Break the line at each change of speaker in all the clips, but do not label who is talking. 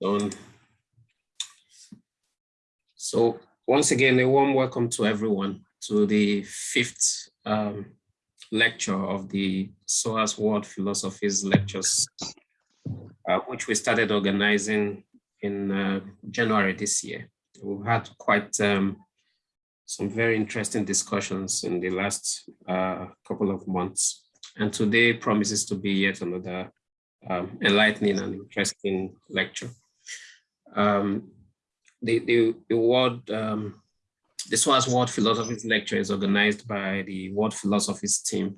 Done. So once again, a warm welcome to everyone to the fifth um, lecture of the SOAS World Philosophies Lectures, uh, which we started organizing in uh, January this year. We've had quite um, some very interesting discussions in the last uh, couple of months. And today promises to be yet another um, enlightening and interesting lecture. Um, the, the, the World, um, the SOAS World Philosophies lecture is organized by the World Philosophies team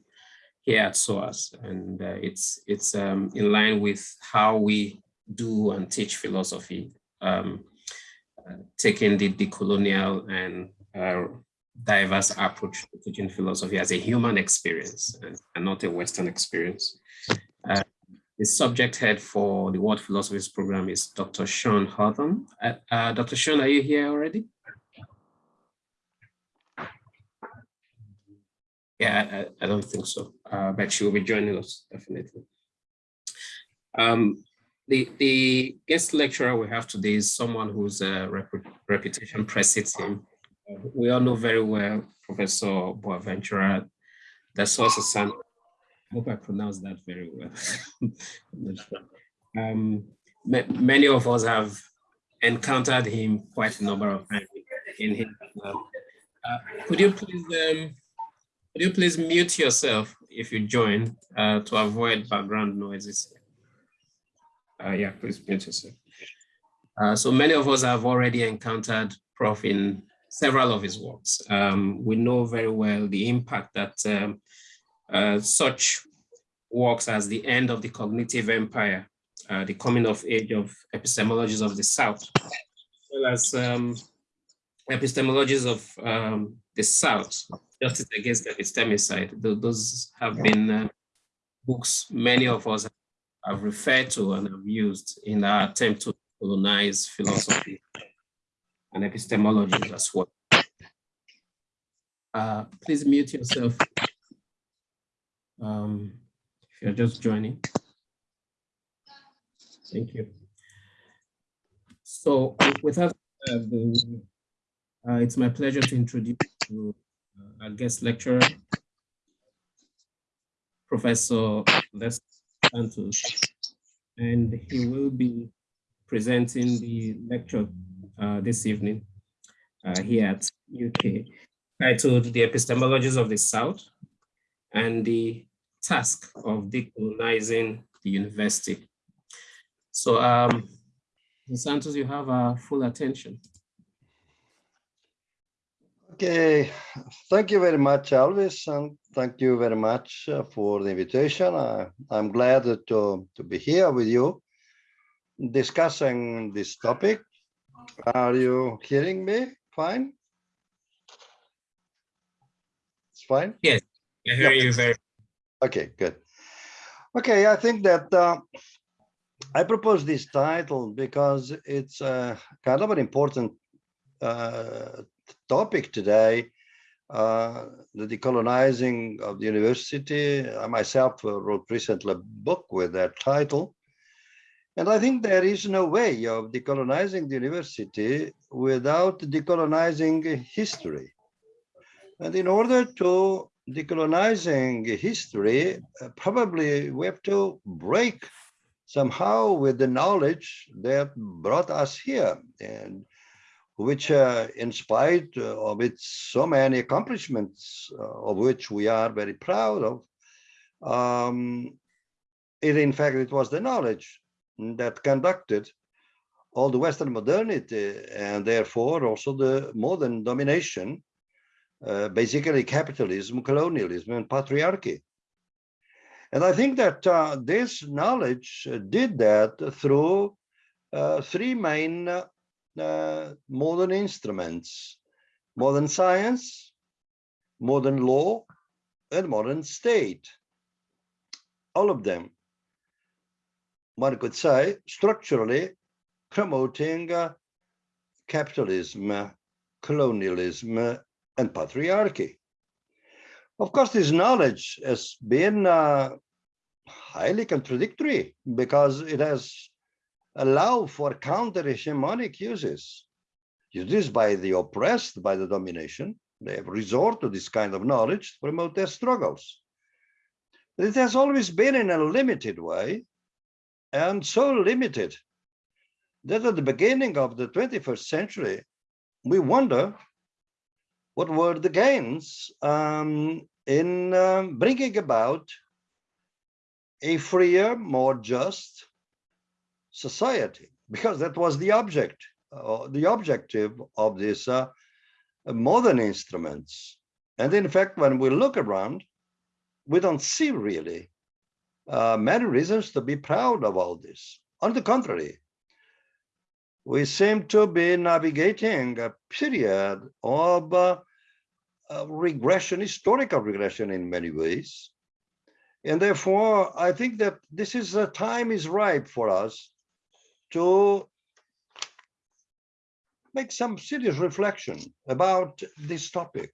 here at SOAS. And uh, it's, it's um, in line with how we do and teach philosophy, um, uh, taking the decolonial and uh, diverse approach to teaching philosophy as a human experience and, and not a Western experience. Uh, the subject head for the World Philosophies program is Dr. Sean Houghton. Uh, uh, Dr. Sean, are you here already? Yeah, I, I don't think so, uh, but she will be joining us definitely. Um, the, the guest lecturer we have today is someone whose rep reputation precedes him. we all know very well Professor Boaventura Sousa Santos I hope I pronounced that very well. um, many of us have encountered him quite a number of times in his uh, could you please um, could you please mute yourself if you join uh, to avoid background noises? Uh, yeah, please mute yourself. Uh, so many of us have already encountered Prof in several of his works. Um, we know very well the impact that um, uh, such works as the end of the cognitive empire, uh, the coming of age of epistemologies of the South, as well as um, epistemologies of um, the South, justice against epistemicide. Those have been uh, books many of us have referred to and have used in our attempt to colonize philosophy and epistemology as well. Uh, please mute yourself. Um, if you're just joining. Thank you. So without uh, uh, it's my pleasure to introduce you uh, our guest lecturer, Professor Les Santos, and he will be presenting the lecture uh, this evening uh, here at UK, titled The Epistemologies of the South and the task of decolonizing the university. So, um, Santos, you have our full attention.
Okay, thank you very much, Elvis, and thank you very much uh, for the invitation. I, I'm glad to, to be here with you discussing this topic. Are you hearing me fine? It's fine?
Yes, I hear you very
Okay, good. Okay, I think that uh, I propose this title because it's uh, kind of an important uh, topic today, uh, the decolonizing of the university. I myself uh, wrote recently a book with that title. And I think there is no way of decolonizing the university without decolonizing history. And in order to decolonizing history, uh, probably we have to break somehow with the knowledge that brought us here and which uh, in spite of its so many accomplishments uh, of which we are very proud of, um, it in fact it was the knowledge that conducted all the Western modernity and therefore also the modern domination uh, basically capitalism, colonialism, and patriarchy. And I think that uh, this knowledge did that through uh, three main uh, modern instruments, modern science, modern law, and modern state. All of them, one could say, structurally promoting uh, capitalism, colonialism, and patriarchy. Of course, this knowledge has been uh, highly contradictory because it has allowed for counter-hegemonic uses. Used by the oppressed by the domination, they have resort to this kind of knowledge to promote their struggles. But it has always been in a limited way, and so limited that at the beginning of the 21st century, we wonder what were the gains um, in um, bringing about a freer, more just society, because that was the object, uh, the objective of these uh, modern instruments. And in fact, when we look around, we don't see really uh, many reasons to be proud of all this. On the contrary, we seem to be navigating a period of uh, uh, regression, historical regression in many ways. And therefore, I think that this is a time is ripe for us to make some serious reflection about this topic.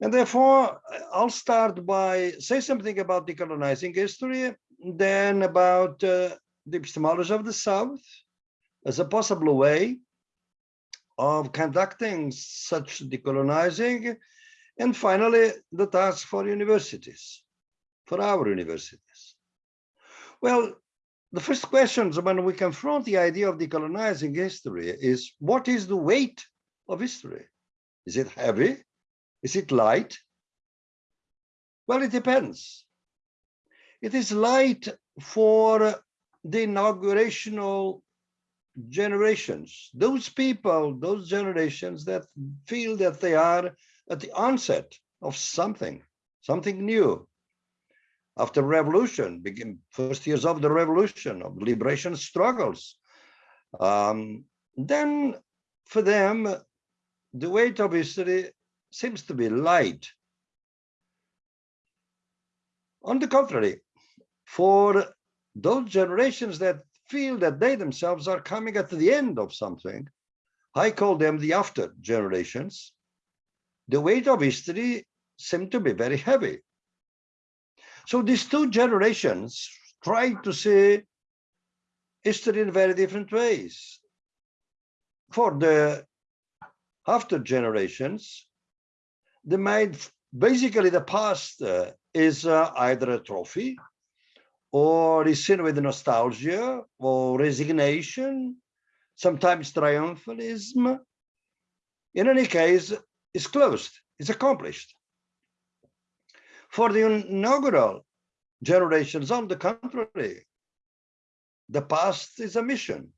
And therefore, I'll start by say something about decolonizing history, then about uh, the epistemology of the South as a possible way of conducting such decolonizing, and finally, the task for universities, for our universities. Well, the first questions when we confront the idea of decolonizing history is what is the weight of history? Is it heavy? Is it light? Well, it depends. It is light for the inaugurational generations, those people, those generations that feel that they are at the onset of something, something new. After revolution, begin first years of the revolution, of liberation struggles. Um, then for them, the weight of history seems to be light. On the contrary, for those generations that feel that they themselves are coming at the end of something, I call them the after generations, the weight of history seemed to be very heavy. So these two generations try to see history in very different ways. For the after generations, they made basically the past uh, is uh, either a trophy or is seen with nostalgia or resignation, sometimes triumphalism. In any case, it's closed, it's accomplished. For the inaugural generations, on the contrary, the past is a mission,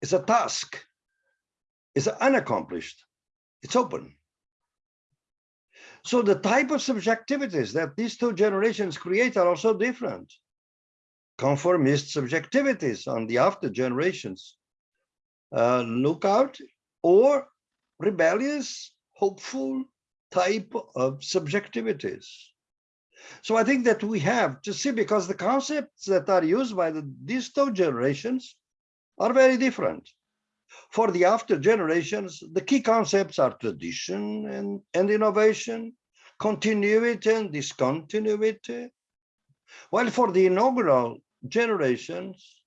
it's a task, it's unaccomplished, it's open. So the type of subjectivities that these two generations create are also different. Conformist subjectivities on the after generations uh, look out or rebellious, hopeful type of subjectivities. So I think that we have to see because the concepts that are used by the, these two generations are very different. For the after generations, the key concepts are tradition and, and innovation, continuity and discontinuity. While for the inaugural generations,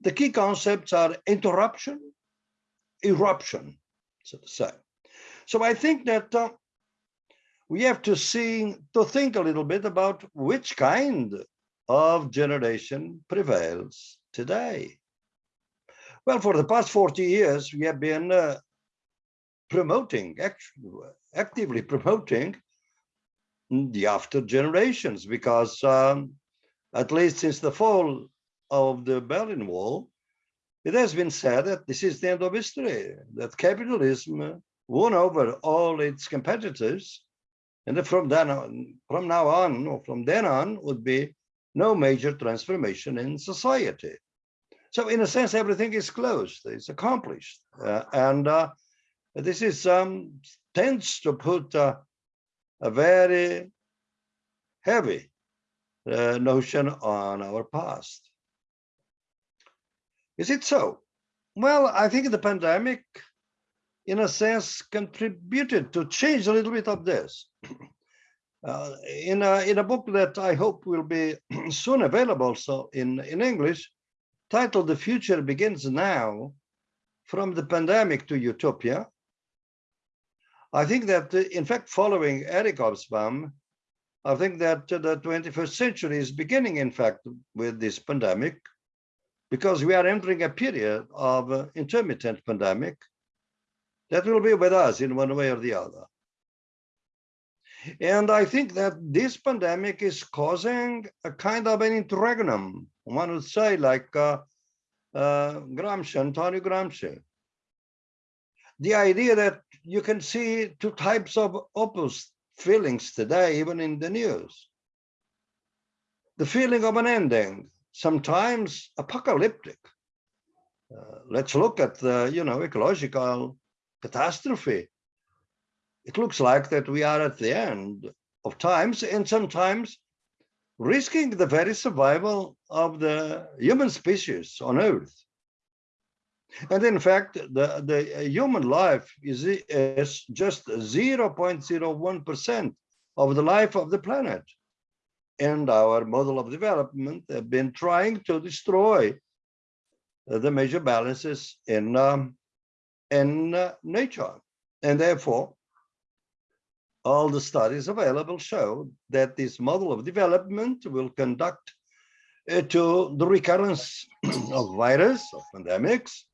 the key concepts are interruption, eruption, so to say. So I think that uh, we have to see, to think a little bit about which kind of generation prevails today. Well, for the past 40 years, we have been uh, promoting, actually, actively promoting the after generations because um, at least since the fall of the Berlin Wall, it has been said that this is the end of history, that capitalism won over all its competitors and that from then on, from now on, or from then on, would be no major transformation in society. So in a sense, everything is closed, it's accomplished. Uh, and uh, this is um, tends to put uh, a very heavy uh, notion on our past. Is it so? Well, I think the pandemic in a sense, contributed to change a little bit of this. Uh, in, a, in a book that I hope will be soon available so in, in English, titled The Future Begins Now, From the Pandemic to Utopia. I think that, uh, in fact, following Eric Hobsbawm, I think that uh, the 21st century is beginning, in fact, with this pandemic, because we are entering a period of uh, intermittent pandemic that will be with us in one way or the other. And I think that this pandemic is causing a kind of an interregnum, one would say like uh, uh, Gramsci, Antonio Gramsci. The idea that you can see two types of opposite feelings today, even in the news. The feeling of an ending, sometimes apocalyptic. Uh, let's look at the, you know, ecological catastrophe. It looks like that we are at the end of times and sometimes risking the very survival of the human species on earth. And in fact, the, the human life is, is just 0.01% of the life of the planet. And our model of development have been trying to destroy the major balances in, um, in uh, nature. And therefore, all the studies available show that this model of development will conduct uh, to the recurrence of virus, of pandemics,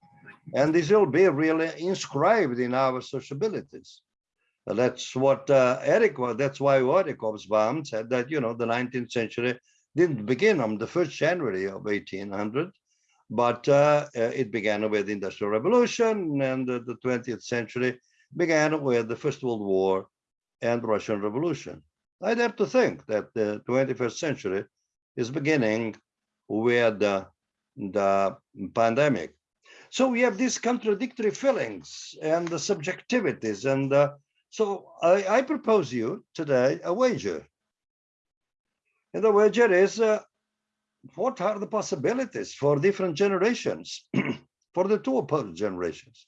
and this will be really inscribed in our sociabilities. That's what uh, Eric was, that's why Eric Hobsbawm said that, you know, the 19th century didn't begin on the 1st January of 1800, but uh, uh, it began with the Industrial Revolution and the, the 20th century began with the First World War and Russian Revolution. I dare to think that the 21st century is beginning with the, the pandemic. So we have these contradictory feelings and the subjectivities. And uh, so I, I, propose you today a wager. And the wager is uh, what are the possibilities for different generations, for the two opposed generations?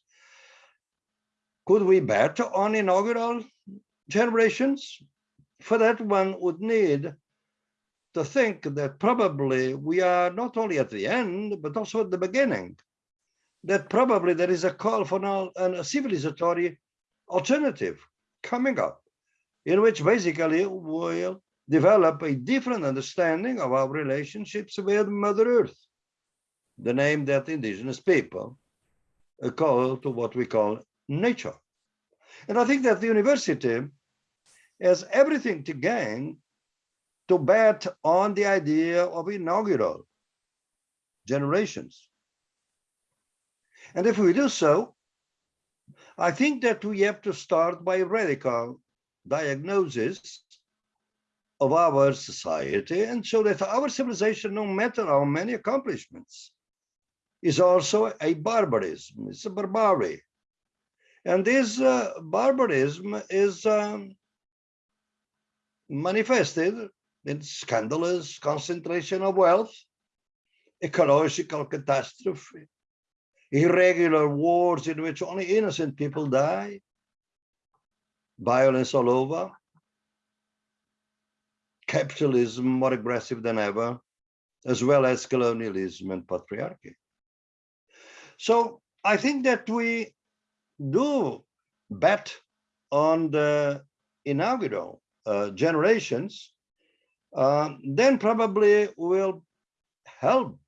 Could we bet on inaugural generations? For that, one would need to think that probably we are not only at the end, but also at the beginning that probably there is a call for now a civilizatory alternative coming up, in which basically we'll develop a different understanding of our relationships with Mother Earth, the name that indigenous people call to what we call nature. And I think that the university has everything to gain to bet on the idea of inaugural generations. And if we do so, I think that we have to start by radical diagnosis of our society and show that our civilization, no matter how many accomplishments, is also a barbarism, it's a barbary. And this uh, barbarism is um, manifested in scandalous concentration of wealth, ecological catastrophe, irregular wars in which only innocent people die, violence all over, capitalism more aggressive than ever, as well as colonialism and patriarchy. So I think that we do bet on the inaugural uh, generations, uh, then probably will help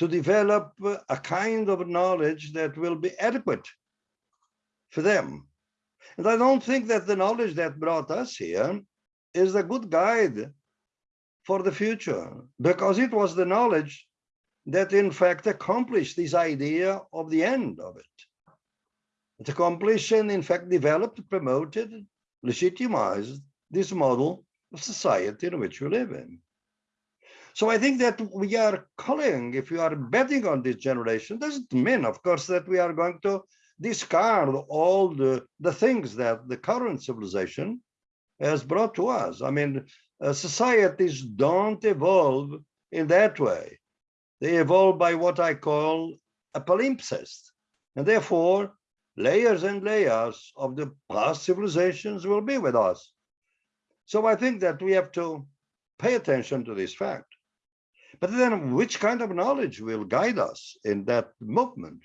to develop a kind of knowledge that will be adequate for them. And I don't think that the knowledge that brought us here is a good guide for the future, because it was the knowledge that in fact accomplished this idea of the end of it. It accomplished and in fact developed, promoted, legitimized this model of society in which we live in. So I think that we are calling, if we are betting on this generation, doesn't mean, of course, that we are going to discard all the, the things that the current civilization has brought to us. I mean, uh, societies don't evolve in that way. They evolve by what I call a palimpsest. And therefore, layers and layers of the past civilizations will be with us. So I think that we have to pay attention to this fact. But then which kind of knowledge will guide us in that movement?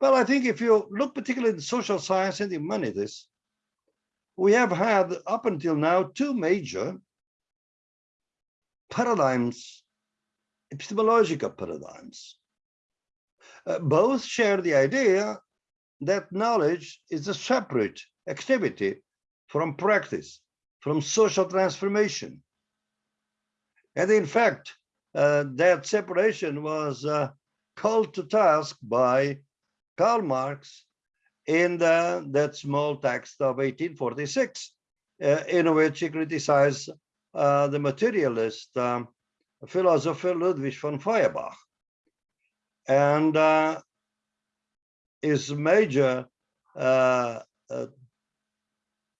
Well, I think if you look particularly in social science and humanities, we have had up until now two major paradigms, epistemological paradigms. Uh, both share the idea that knowledge is a separate activity from practice, from social transformation. And in fact, uh, that separation was uh, called to task by Karl Marx in the, that small text of 1846, uh, in which he criticized uh, the materialist um, philosopher Ludwig von Feuerbach. And uh, his major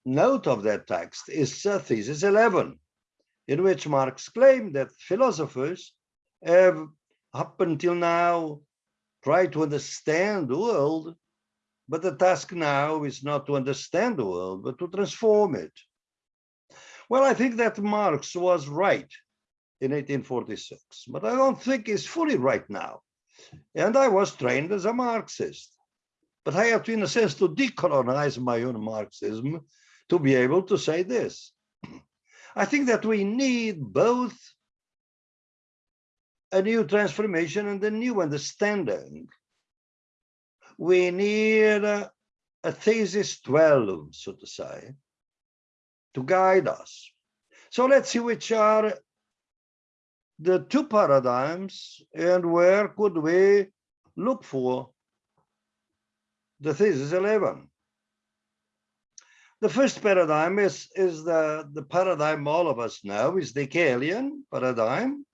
note of that text is thesis 11, in which Marx claimed that philosophers have up until now tried to understand the world, but the task now is not to understand the world, but to transform it. Well, I think that Marx was right in 1846, but I don't think he's fully right now. And I was trained as a Marxist. But I have to, in a sense, to decolonize my own Marxism to be able to say this. I think that we need both a new transformation and a new understanding. We need a, a thesis 12, so to say, to guide us. So let's see which are the two paradigms and where could we look for the thesis 11. The first paradigm is, is the, the paradigm all of us know is the Hegelian paradigm,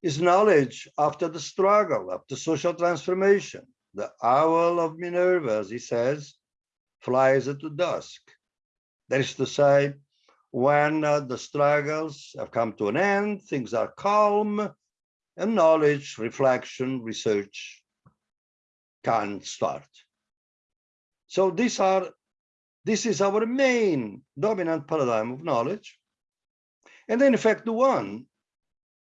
is knowledge after the struggle, after social transformation. The owl of Minerva, as he says, flies at the dusk. That is to say, when uh, the struggles have come to an end, things are calm, and knowledge, reflection, research can start. So these are this is our main dominant paradigm of knowledge. And in fact, the one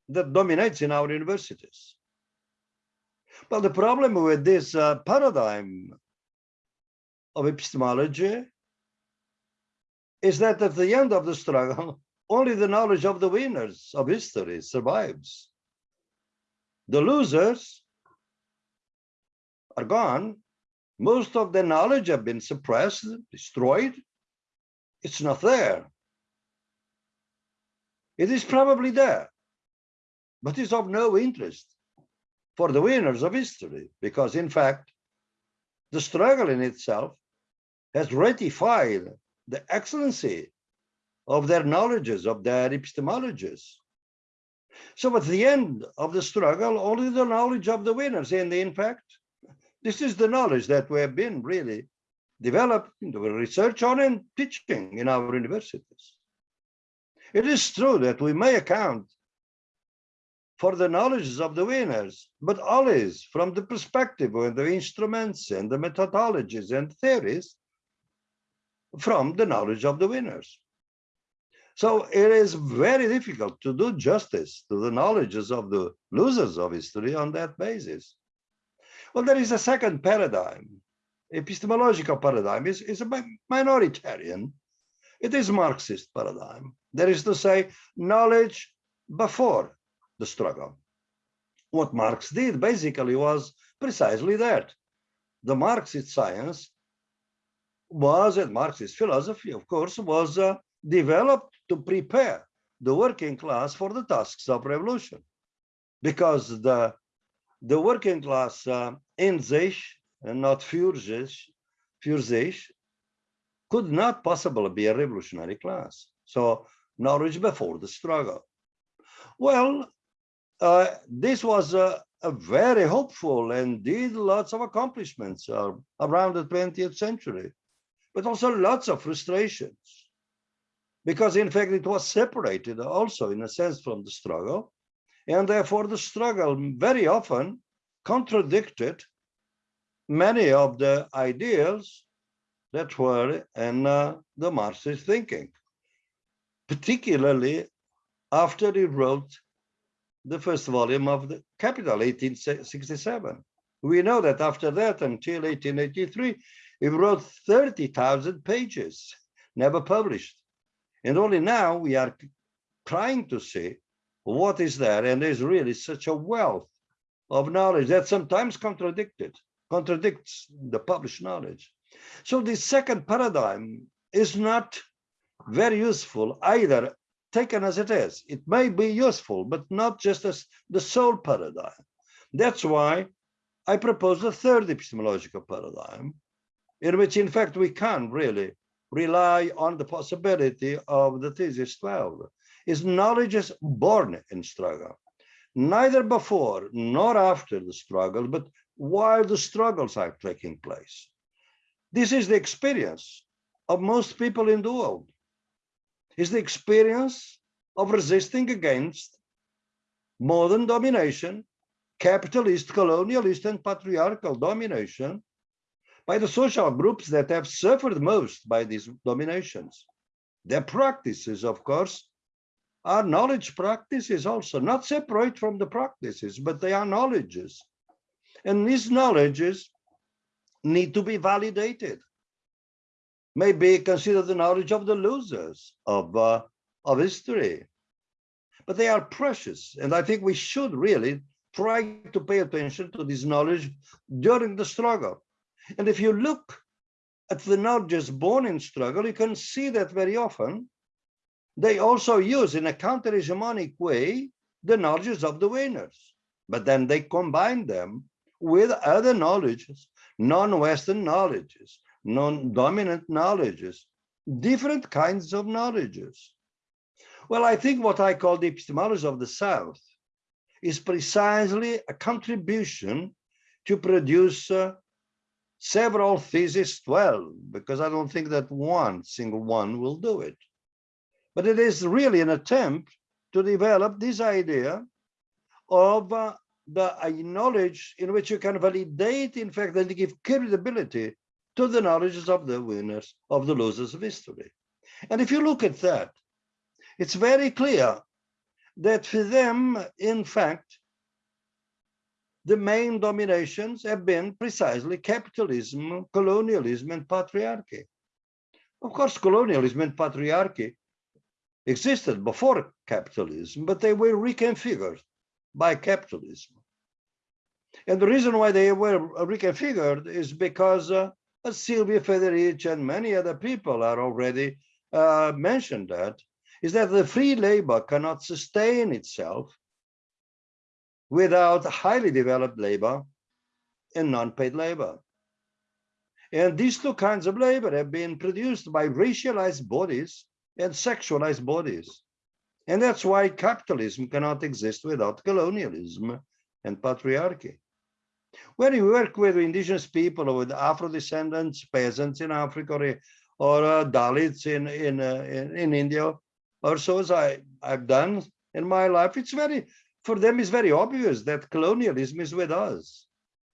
that dominates in our universities. But the problem with this uh, paradigm of epistemology is that at the end of the struggle, only the knowledge of the winners of history survives. The losers are gone most of the knowledge have been suppressed, destroyed. It's not there. It is probably there, but it's of no interest for the winners of history, because in fact, the struggle in itself has ratified the excellency of their knowledges, of their epistemologies. So at the end of the struggle, only the knowledge of the winners, and in fact, this is the knowledge that we have been really developing, research on and teaching in our universities. It is true that we may account for the knowledges of the winners, but always from the perspective of the instruments and the methodologies and theories from the knowledge of the winners. So it is very difficult to do justice to the knowledges of the losers of history on that basis. Well, there is a second paradigm, epistemological paradigm, is, is a minoritarian. It is Marxist paradigm. That is to say, knowledge before the struggle. What Marx did basically was precisely that. The Marxist science was, and Marxist philosophy, of course, was uh, developed to prepare the working class for the tasks of revolution. Because the the working class uh, in sich and not für sich, could not possibly be a revolutionary class. So knowledge before the struggle. Well, uh, this was a, a, very hopeful and did lots of accomplishments uh, around the 20th century, but also lots of frustrations. Because in fact, it was separated also in a sense from the struggle and therefore the struggle very often contradicted many of the ideals that were in uh, the Marxist thinking, particularly after he wrote the first volume of the Capital, 1867. We know that after that, until 1883, he wrote 30,000 pages, never published. And only now we are trying to see what is there. And there's really such a wealth of knowledge that sometimes contradicted, contradicts the published knowledge. So the second paradigm is not very useful either taken as it is. It may be useful, but not just as the sole paradigm. That's why I propose a third epistemological paradigm, in which, in fact, we can really rely on the possibility of the thesis 12. Is knowledge is born in struggle, neither before nor after the struggle, but while the struggles are taking place. This is the experience of most people in the world is the experience of resisting against modern domination, capitalist, colonialist, and patriarchal domination by the social groups that have suffered most by these dominations. Their practices, of course, are knowledge practices also, not separate from the practices, but they are knowledges. And these knowledges need to be validated Maybe consider the knowledge of the losers of, uh, of history. But they are precious. And I think we should really try to pay attention to this knowledge during the struggle. And if you look at the knowledges born in struggle, you can see that very often they also use in a counter-hegemonic way the knowledges of the winners. But then they combine them with other knowledges, non-Western knowledges, non-dominant knowledges, different kinds of knowledges. Well, I think what I call the epistemology of the South is precisely a contribution to produce uh, several theses 12, because I don't think that one single one will do it. But it is really an attempt to develop this idea of uh, the uh, knowledge in which you can validate, in fact, and give credibility to the knowledge of the winners, of the losers of history. And if you look at that, it's very clear that for them, in fact, the main dominations have been precisely capitalism, colonialism, and patriarchy. Of course, colonialism and patriarchy existed before capitalism, but they were reconfigured by capitalism. And the reason why they were reconfigured is because uh, Silvia Federici and many other people are already uh, mentioned that, is that the free labor cannot sustain itself without highly developed labor and non-paid labor. And these two kinds of labor have been produced by racialized bodies and sexualized bodies. And that's why capitalism cannot exist without colonialism and patriarchy. When you work with indigenous people or with Afro descendants, peasants in Africa or, or uh, Dalits in, in, uh, in, in, India, or so as I, I've done in my life, it's very, for them it's very obvious that colonialism is with us.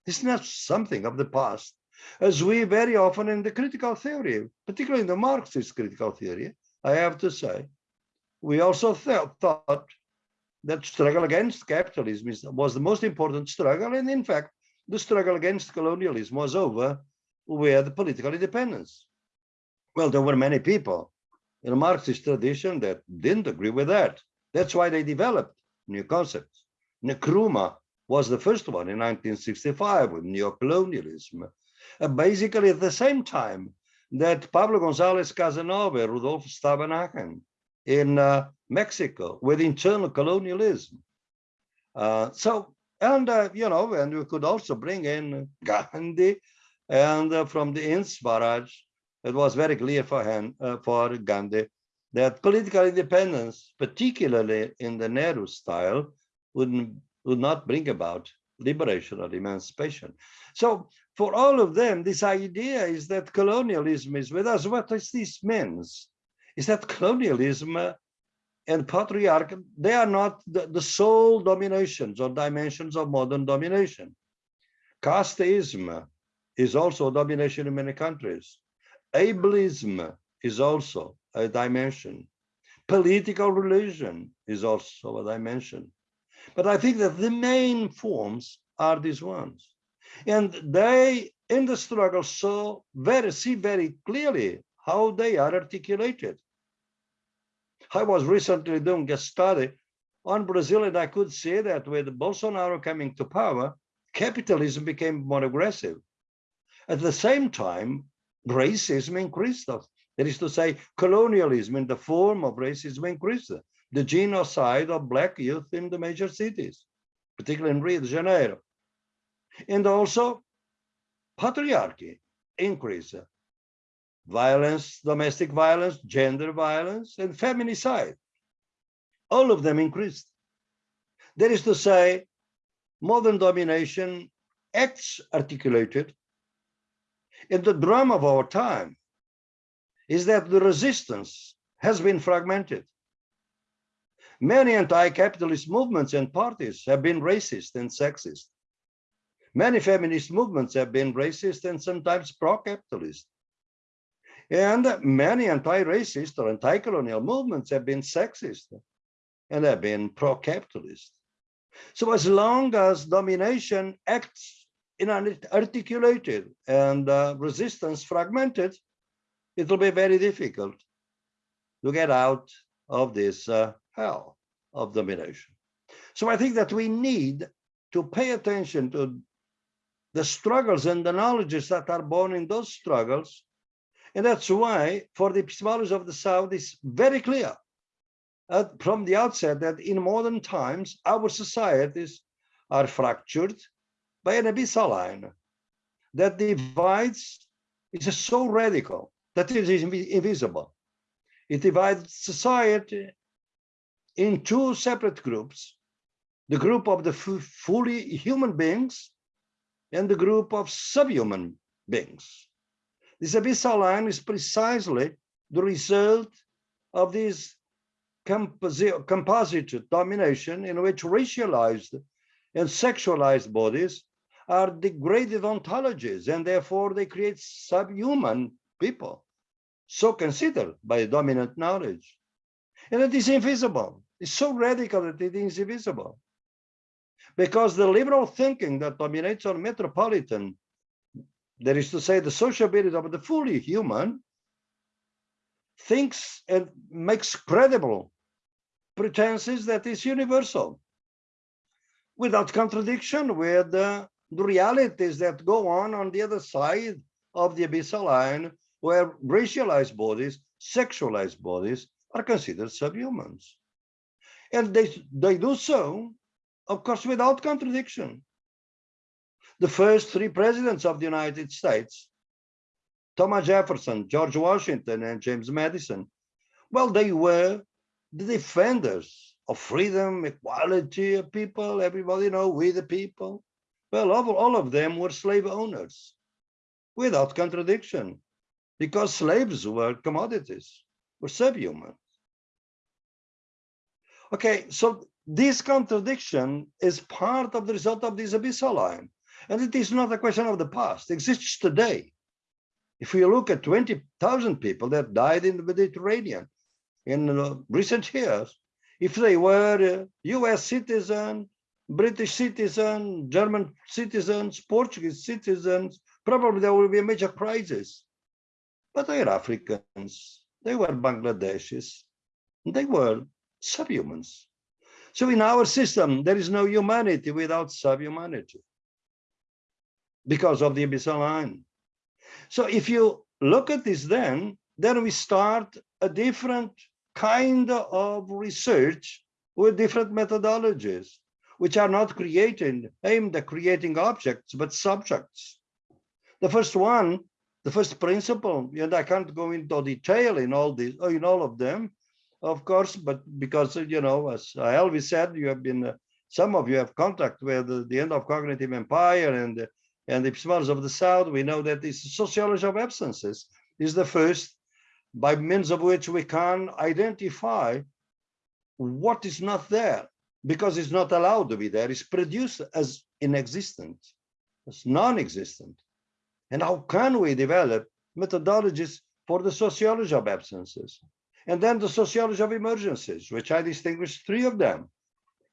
It's not something of the past. As we very often in the critical theory, particularly in the Marxist critical theory, I have to say, we also th thought that struggle against capitalism is, was the most important struggle. And in fact, the struggle against colonialism was over with political independence. Well, there were many people in the Marxist tradition that didn't agree with that. That's why they developed new concepts. Nkrumah was the first one in 1965 with neocolonialism. Uh, basically at the same time that Pablo González Casanova, Rudolf Stavenhagen in uh, Mexico with internal colonialism. Uh, so and, uh, you know, and we could also bring in Gandhi and uh, from the Swaraj, it was very clear for him, uh, for Gandhi, that political independence, particularly in the Nehru style, would, would not bring about liberation or emancipation. So for all of them, this idea is that colonialism is with us. What does this means? Is that colonialism and patriarchal, they are not the, the sole dominations or dimensions of modern domination. Casteism is also a domination in many countries. Ableism is also a dimension. Political religion is also a dimension. But I think that the main forms are these ones. And they, in the struggle, so very see very clearly how they are articulated. I was recently doing a study on Brazil, and I could see that with Bolsonaro coming to power, capitalism became more aggressive. At the same time, racism increased. That is to say, colonialism in the form of racism increased. The genocide of black youth in the major cities, particularly in Rio de Janeiro. And also patriarchy increased. Violence, domestic violence, gender violence, and feminicide. All of them increased. That is to say, modern domination acts articulated. And the drama of our time is that the resistance has been fragmented. Many anti-capitalist movements and parties have been racist and sexist. Many feminist movements have been racist and sometimes pro-capitalist. And many anti-racist or anti-colonial movements have been sexist and have been pro-capitalist. So as long as domination acts in an articulated and uh, resistance fragmented, it will be very difficult to get out of this uh, hell of domination. So I think that we need to pay attention to the struggles and the knowledges that are born in those struggles. And that's why for the epistemology of the South, it's very clear uh, from the outset that in modern times, our societies are fractured by an abyssal line that divides is so radical that it is invisible. It divides society in two separate groups, the group of the fully human beings and the group of subhuman beings. This abyssal line is precisely the result of this composite, composite domination in which racialized and sexualized bodies are degraded ontologies and therefore they create subhuman people so considered by dominant knowledge. And it is invisible. It's so radical that it is invisible because the liberal thinking that dominates on metropolitan that is to say the sociability of the fully human thinks and makes credible pretenses that is universal without contradiction with the, realities that go on on the other side of the abyssal line where racialized bodies, sexualized bodies are considered subhumans. And they, they do so, of course, without contradiction. The first three presidents of the United States, Thomas Jefferson, George Washington, and James Madison, well, they were the defenders of freedom, equality of people, everybody know, we the people. Well, all, all of them were slave owners without contradiction because slaves were commodities, were subhuman. Okay, so this contradiction is part of the result of this abyssal line. And it is not a question of the past, it exists today. If we look at 20,000 people that died in the Mediterranean, in uh, recent years, if they were US citizen, British citizen, German citizens, Portuguese citizens, probably there will be a major crisis. But they are Africans, they were Bangladeshis, they were subhumans. So in our system, there is no humanity without subhumanity because of the abyssal line. So if you look at this then, then we start a different kind of research with different methodologies, which are not creating, aimed at creating objects, but subjects. The first one, the first principle, and I can't go into detail in all these, in all of them, of course, but because, you know, as Elvis said, you have been, uh, some of you have contact with the, the end of cognitive empire and, and the epistemology of the South. We know that this sociology of absences is the first by means of which we can identify what is not there because it's not allowed to be there. It's produced as inexistent, as non-existent. And how can we develop methodologies for the sociology of absences? And then the sociology of emergencies, which I distinguish three of them.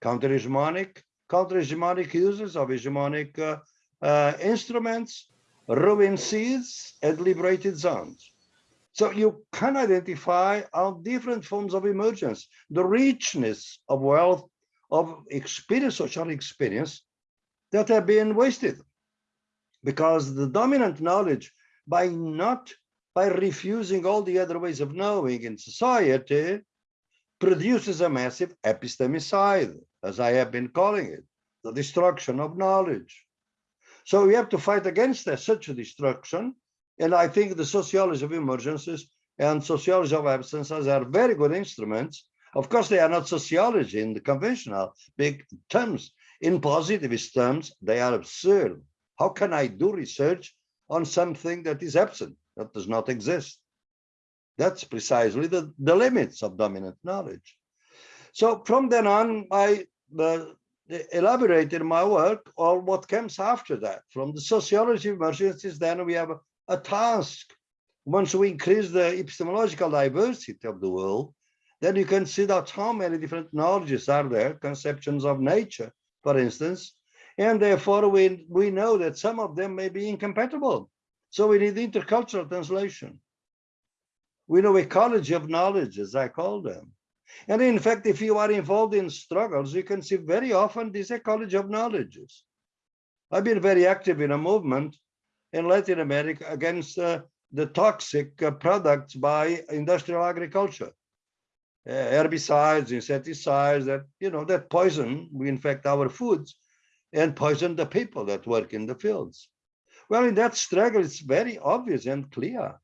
counter-hegemonic, counter-hegemonic users of hegemonic uh, uh, instruments, ruin seeds, and liberated zones. So you can identify our different forms of emergence, the richness of wealth, of experience, social experience that have been wasted because the dominant knowledge by not by refusing all the other ways of knowing in society produces a massive epistemicide, as I have been calling it, the destruction of knowledge. So we have to fight against that, such a destruction. And I think the sociology of emergences and sociology of absences are very good instruments. Of course, they are not sociology in the conventional big terms. In positivist terms, they are absurd. How can I do research on something that is absent, that does not exist? That's precisely the, the limits of dominant knowledge. So from then on, I uh, elaborated my work on what comes after that. From the sociology of emergences, then we have a, a task. Once we increase the epistemological diversity of the world, then you can see that how many different knowledges are there, conceptions of nature, for instance, and therefore we, we know that some of them may be incompatible. So we need intercultural translation. We know ecology of knowledge, as I call them. And in fact, if you are involved in struggles, you can see very often this ecology of knowledges. I've been very active in a movement in Latin America against uh, the toxic uh, products by industrial agriculture. Uh, herbicides, insecticides that, you know, that poison, we infect our foods and poison the people that work in the fields. Well, in that struggle, it's very obvious and clear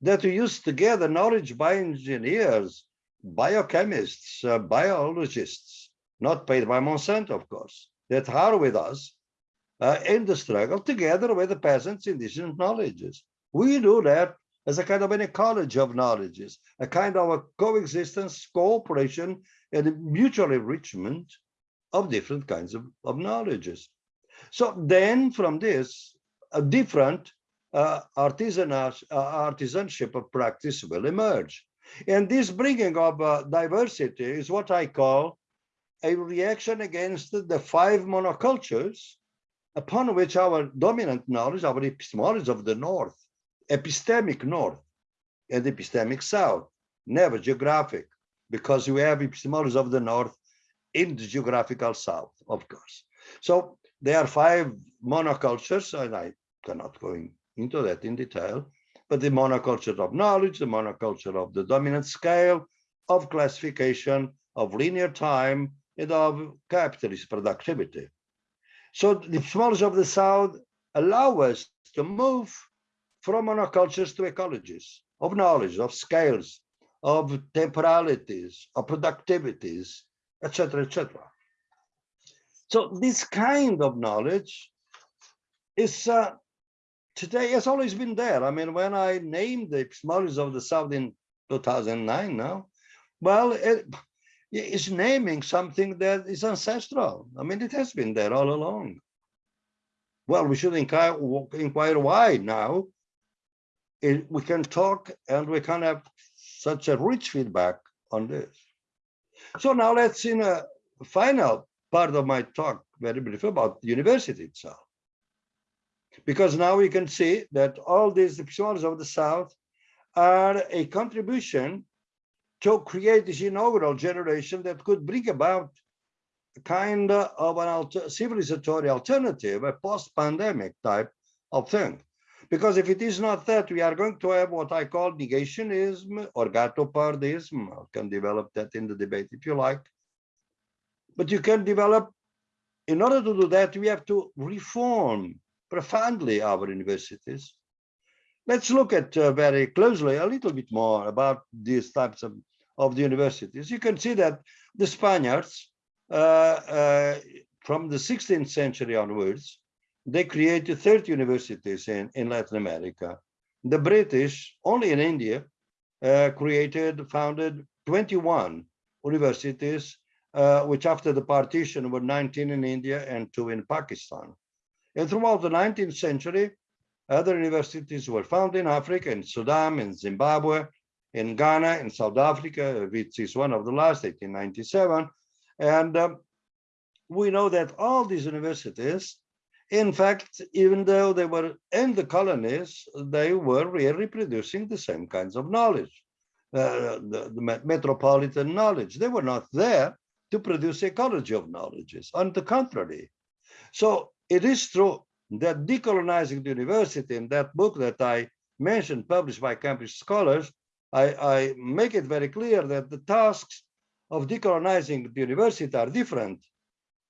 that we use together knowledge bioengineers, biochemists, uh, biologists, not paid by Monsanto, of course, that are with us uh, in the struggle together with the peasants' indigenous knowledges. We do that as a kind of an ecology of knowledges, a kind of a coexistence, cooperation, and mutual enrichment of different kinds of, of knowledges. So then from this, a different uh, artisanal, uh, artisanship of practice will emerge. And this bringing of uh, diversity is what I call a reaction against the five monocultures upon which our dominant knowledge, our epistemology of the North, epistemic North and epistemic South, never geographic, because we have epistemology of the North in the geographical South, of course. So there are five monocultures, and I cannot go into that in detail, but the monoculture of knowledge, the monoculture of the dominant scale, of classification, of linear time, and of capitalist productivity. So the epistemology of the South allow us to move from monocultures to ecologies of knowledge, of scales, of temporalities, of productivities, etc., etc. So this kind of knowledge is uh, today has always been there. I mean, when I named the epistemologies of the South in 2009 now, well, it, it's naming something that is ancestral. I mean, it has been there all along. Well, we should inquire, inquire why now. It, we can talk and we can have such a rich feedback on this. So now let's in a final part of my talk, very brief about the university itself. Because now we can see that all these episodes of the South are a contribution to create this inaugural generation that could bring about a kind of an alter civilizatory alternative, a post-pandemic type of thing. Because if it is not that, we are going to have what I call negationism or gatopardism. I can develop that in the debate if you like. But you can develop, in order to do that, we have to reform profoundly our universities. Let's look at uh, very closely a little bit more about these types of, of the universities. You can see that the Spaniards, uh, uh, from the 16th century onwards, they created 30 universities in, in Latin America. The British, only in India, uh, created, founded 21 universities, uh, which after the partition were 19 in India and two in Pakistan. And throughout the 19th century, other universities were founded in Africa, in Sudan, in Zimbabwe, in Ghana, in South Africa, which is one of the last, 1897. And um, we know that all these universities, in fact, even though they were in the colonies, they were really producing the same kinds of knowledge, uh, the, the metropolitan knowledge. They were not there to produce ecology of knowledges. On the contrary, so it is true that decolonizing the university in that book that I mentioned, published by Cambridge scholars, I, I make it very clear that the tasks of decolonizing the university are different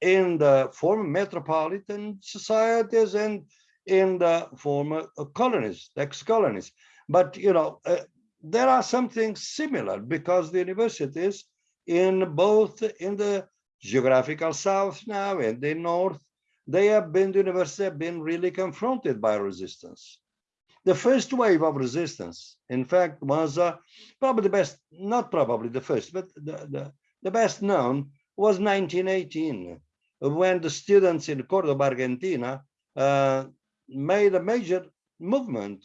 in the former metropolitan societies and in the former colonies, ex-colonies. But, you know, uh, there are some things similar because the universities in both in the geographical south now and the north they have been, the university have been really confronted by resistance. The first wave of resistance, in fact, was uh, probably the best, not probably the first, but the, the, the best known was 1918, when the students in Cordoba, Argentina, uh, made a major movement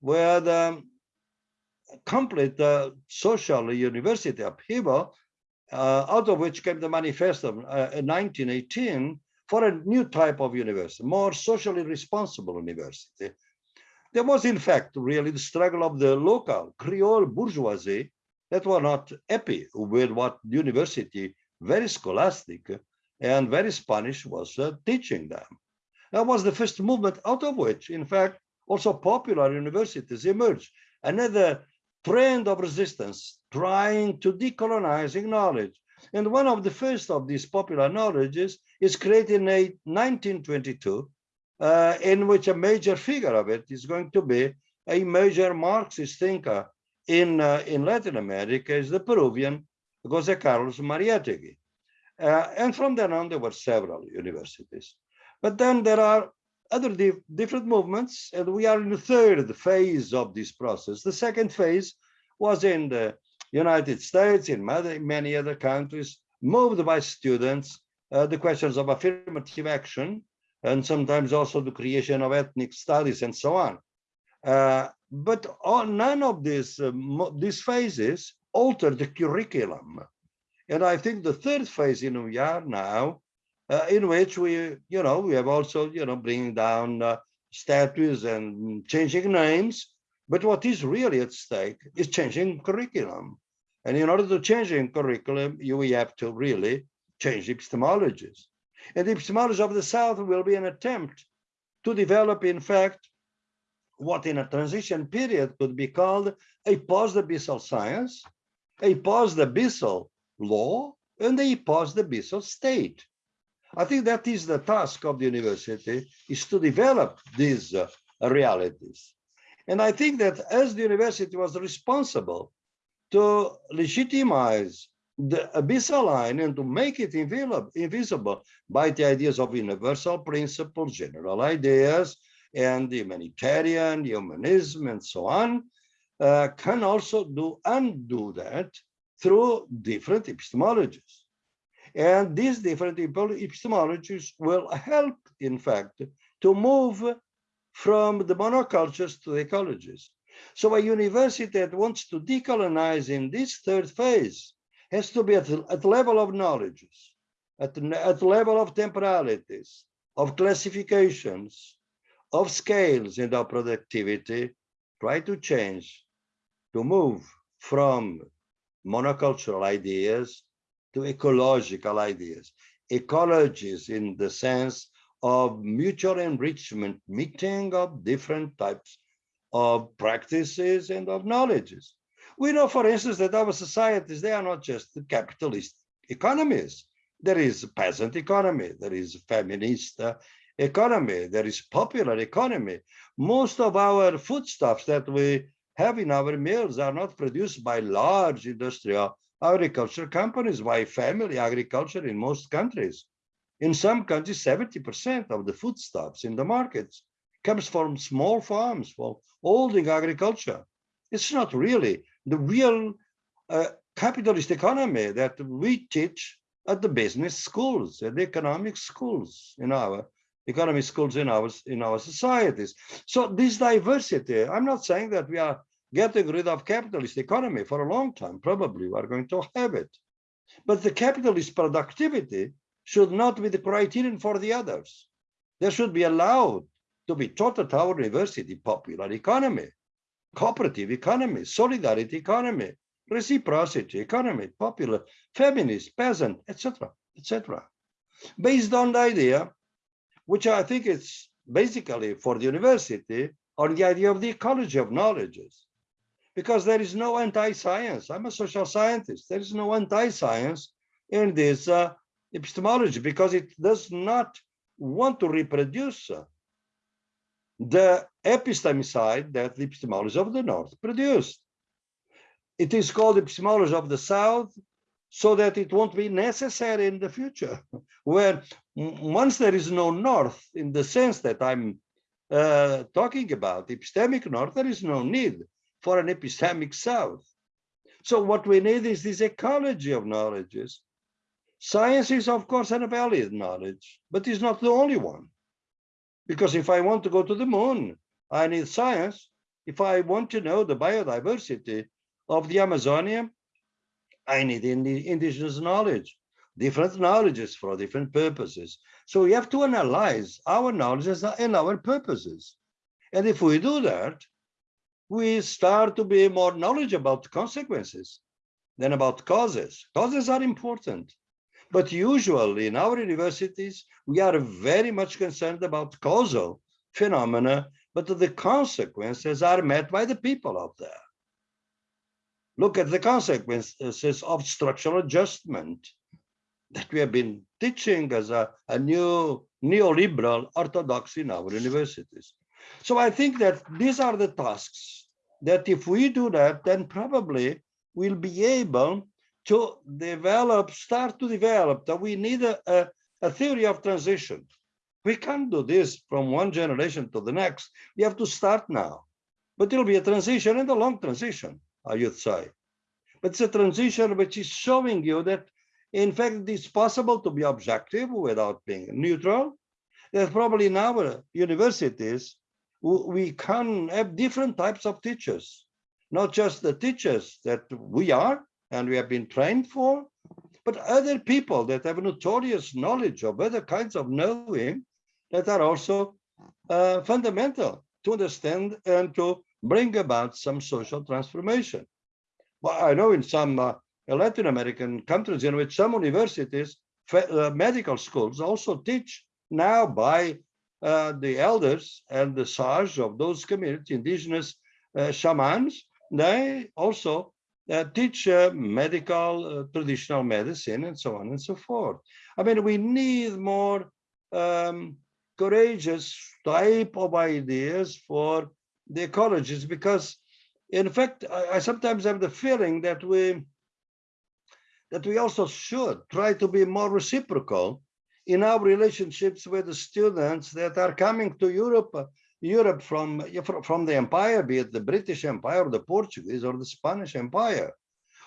where the complete uh, social university upheaval, out of which came the manifesto uh, in 1918, for a new type of university, more socially responsible university. There was, in fact, really the struggle of the local Creole bourgeoisie that were not happy with what university, very scholastic and very Spanish, was uh, teaching them. That was the first movement out of which, in fact, also popular universities emerged. Another trend of resistance trying to decolonizing knowledge. And one of the first of these popular knowledges is created in 1922, uh, in which a major figure of it is going to be a major Marxist thinker in, uh, in Latin America is the Peruvian Jose Carlos Mariátegui. Uh, and from then on, there were several universities. But then there are other di different movements, and we are in the third phase of this process. The second phase was in the United States, in many other countries, moved by students uh, the questions of affirmative action and sometimes also the creation of ethnic studies and so on. Uh, but all, none of these, uh, these phases alter the curriculum. And I think the third phase in we are now, uh, in which we, you know, we have also, you know, bringing down uh, statues and changing names. But what is really at stake is changing curriculum. And in order to change in curriculum, you we have to really change epistemologies. And the epistemology of the South will be an attempt to develop, in fact, what in a transition period could be called a post-abyssal science, a post-abyssal law, and a post-abyssal state. I think that is the task of the university, is to develop these uh, realities. And I think that as the university was responsible to legitimize the abyssal line and to make it invisible by the ideas of universal principles, general ideas, and humanitarian, humanism, and so on, uh, can also do undo that through different epistemologies. And these different epistemologies will help, in fact, to move from the monocultures to the ecologies. So a university that wants to decolonize in this third phase has to be at, at level of knowledges, at, at level of temporalities, of classifications, of scales and of productivity, try to change, to move from monocultural ideas to ecological ideas. Ecologies in the sense of mutual enrichment, meeting of different types of practices and of knowledges. We know, for instance, that our societies, they are not just capitalist economies. There is peasant economy, there is feminist economy, there is popular economy. Most of our foodstuffs that we have in our meals are not produced by large industrial agriculture companies, by family agriculture in most countries. In some countries, 70% of the foodstuffs in the markets comes from small farms, from holding agriculture. It's not really the real uh, capitalist economy that we teach at the business schools, at the economic schools in our economy schools in our in our societies. So this diversity, I'm not saying that we are getting rid of capitalist economy for a long time. Probably we are going to have it. But the capitalist productivity should not be the criterion for the others. They should be allowed to be taught at our university popular economy, cooperative economy, solidarity economy, reciprocity economy, popular, feminist, peasant, etc., etc. Based on the idea, which I think is basically for the university, on the idea of the ecology of knowledges. Because there is no anti-science. I'm a social scientist. There is no anti-science in this uh, epistemology because it does not want to reproduce uh, the epistemicide that the epistemology of the North produced. It is called epistemology of the South so that it won't be necessary in the future, where once there is no North in the sense that I'm uh, talking about, epistemic North, there is no need for an epistemic South. So what we need is this ecology of knowledges. Science is, of course, an valid knowledge, but it's not the only one. Because if I want to go to the moon, I need science. If I want to know the biodiversity of the Amazonia, I need indigenous knowledge, different knowledges for different purposes. So we have to analyze our knowledges and our purposes. And if we do that, we start to be more knowledgeable about consequences than about causes. Causes are important. But usually in our universities, we are very much concerned about causal phenomena, but the consequences are met by the people out there. Look at the consequences of structural adjustment that we have been teaching as a, a new neoliberal orthodoxy in our universities. So I think that these are the tasks that if we do that, then probably we'll be able to develop, start to develop, that we need a, a, a theory of transition. We can't do this from one generation to the next. We have to start now. But it'll be a transition and a long transition, I would say. But it's a transition which is showing you that, in fact, it's possible to be objective without being neutral. That probably in our universities, we can have different types of teachers, not just the teachers that we are, and we have been trained for, but other people that have notorious knowledge of other kinds of knowing that are also uh, fundamental to understand and to bring about some social transformation. Well, I know in some uh, Latin American countries in which some universities, uh, medical schools also teach now by uh, the elders and the sage of those communities, indigenous uh, shamans, they also uh, teach uh, medical, uh, traditional medicine, and so on and so forth. I mean, we need more um, courageous type of ideas for the ecologists because, in fact, I, I sometimes have the feeling that we that we also should try to be more reciprocal in our relationships with the students that are coming to Europe Europe from, from the empire, be it the British Empire, or the Portuguese, or the Spanish Empire.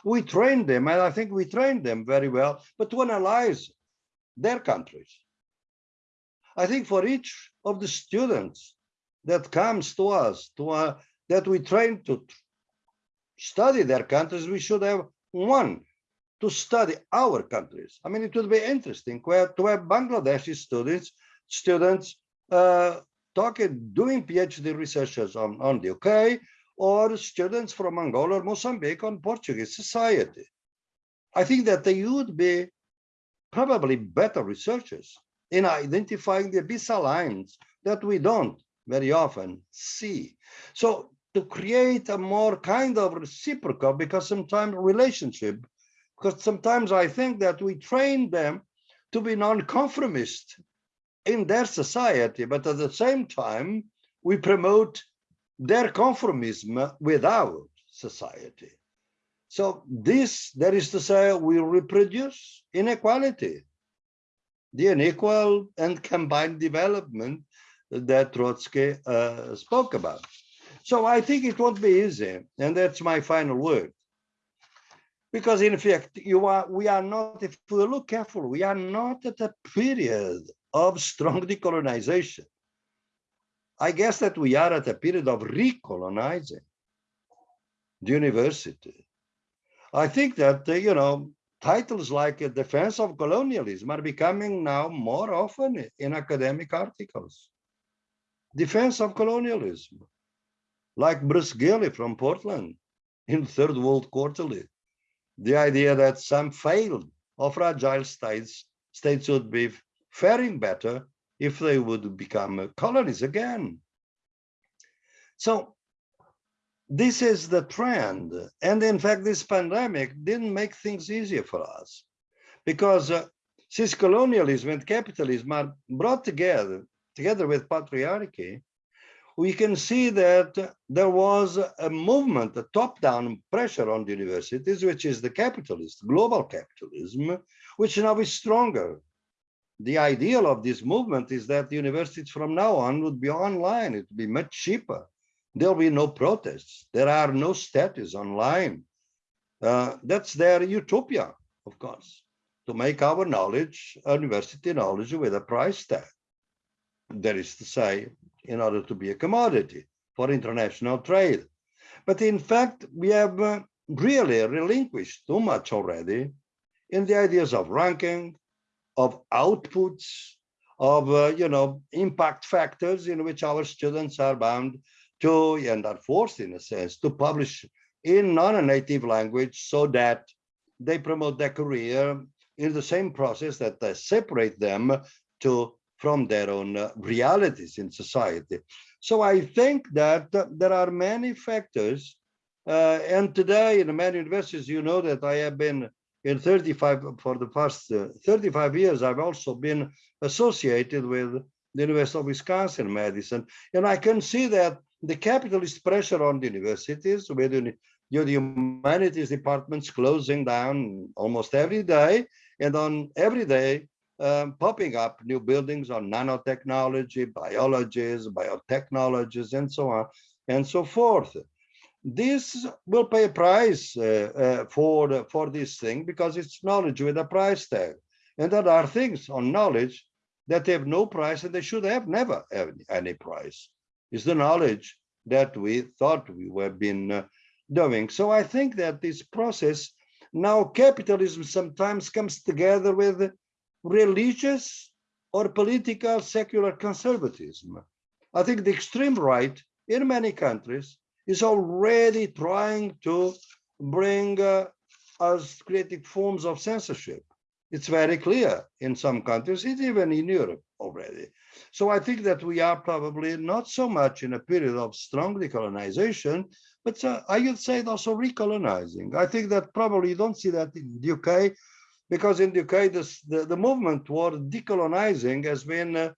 We train them, and I think we train them very well, but to analyze their countries. I think for each of the students that comes to us, to uh, that we train to study their countries, we should have one to study our countries. I mean, it would be interesting where, to have Bangladeshi students, students uh, talking, doing PhD researchers on, on the UK, or students from Angola or Mozambique on Portuguese society. I think that they would be probably better researchers in identifying the abyssal lines that we don't very often see. So to create a more kind of reciprocal, because sometimes relationship, because sometimes I think that we train them to be non-conformist in their society, but at the same time, we promote their conformism without society. So this, that is to say, we reproduce inequality, the unequal and combined development that Trotsky uh, spoke about. So I think it won't be easy, and that's my final word. Because in fact, you are, we are not, if we look carefully, we are not at a period of strong decolonization. I guess that we are at a period of recolonizing the university. I think that, uh, you know, titles like a defense of colonialism are becoming now more often in academic articles. Defense of colonialism, like Bruce Gilley from Portland in Third World Quarterly. The idea that some failed or fragile states, states would be faring better if they would become colonies again. So this is the trend. And in fact, this pandemic didn't make things easier for us because uh, colonialism and capitalism are brought together, together with patriarchy, we can see that there was a movement, a top-down pressure on the universities, which is the capitalist, global capitalism, which now is stronger. The ideal of this movement is that the universities from now on would be online, it would be much cheaper there'll be no protests. There are no statues online. Uh, that's their utopia, of course, to make our knowledge, university knowledge with a price tag. That is to say, in order to be a commodity for international trade. But in fact, we have uh, really relinquished too much already in the ideas of ranking, of outputs, of, uh, you know, impact factors in which our students are bound to and are forced in a sense to publish in non-native language so that they promote their career in the same process that they separate them to from their own uh, realities in society. So I think that uh, there are many factors uh, and today in many universities, you know that I have been in 35 for the past uh, 35 years, I've also been associated with the University of Wisconsin Madison. And I can see that the capitalist pressure on the universities with the humanities departments closing down almost every day and on every day um, popping up new buildings on nanotechnology, biologies, biotechnologies, and so on and so forth. This will pay a price uh, uh, for, for this thing because it's knowledge with a price tag. And there are things on knowledge that have no price and they should have never have any price is the knowledge that we thought we were been uh, doing. So I think that this process, now capitalism sometimes comes together with religious or political secular conservatism. I think the extreme right in many countries is already trying to bring uh, us creative forms of censorship. It's very clear in some countries, it's even in Europe already. So I think that we are probably not so much in a period of strong decolonization, but uh, I would say also recolonizing. I think that probably you don't see that in the UK, because in the UK, this, the, the movement toward decolonizing has been uh,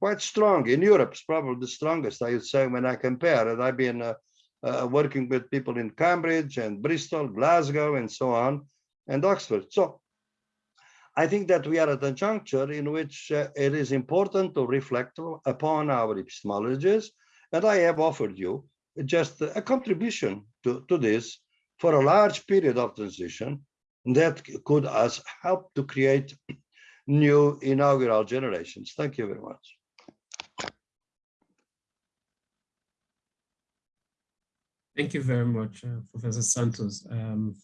quite strong. In Europe, it's probably the strongest, I would say, when I compare it. I've been uh, uh, working with people in Cambridge and Bristol, Glasgow, and so on, and Oxford. So I think that we are at a juncture in which uh, it is important to reflect upon our epistemologies. And I have offered you just a contribution to, to this for a large period of transition that could us help to create new inaugural generations. Thank you very much.
Thank you very much, uh, Professor Santos. Um,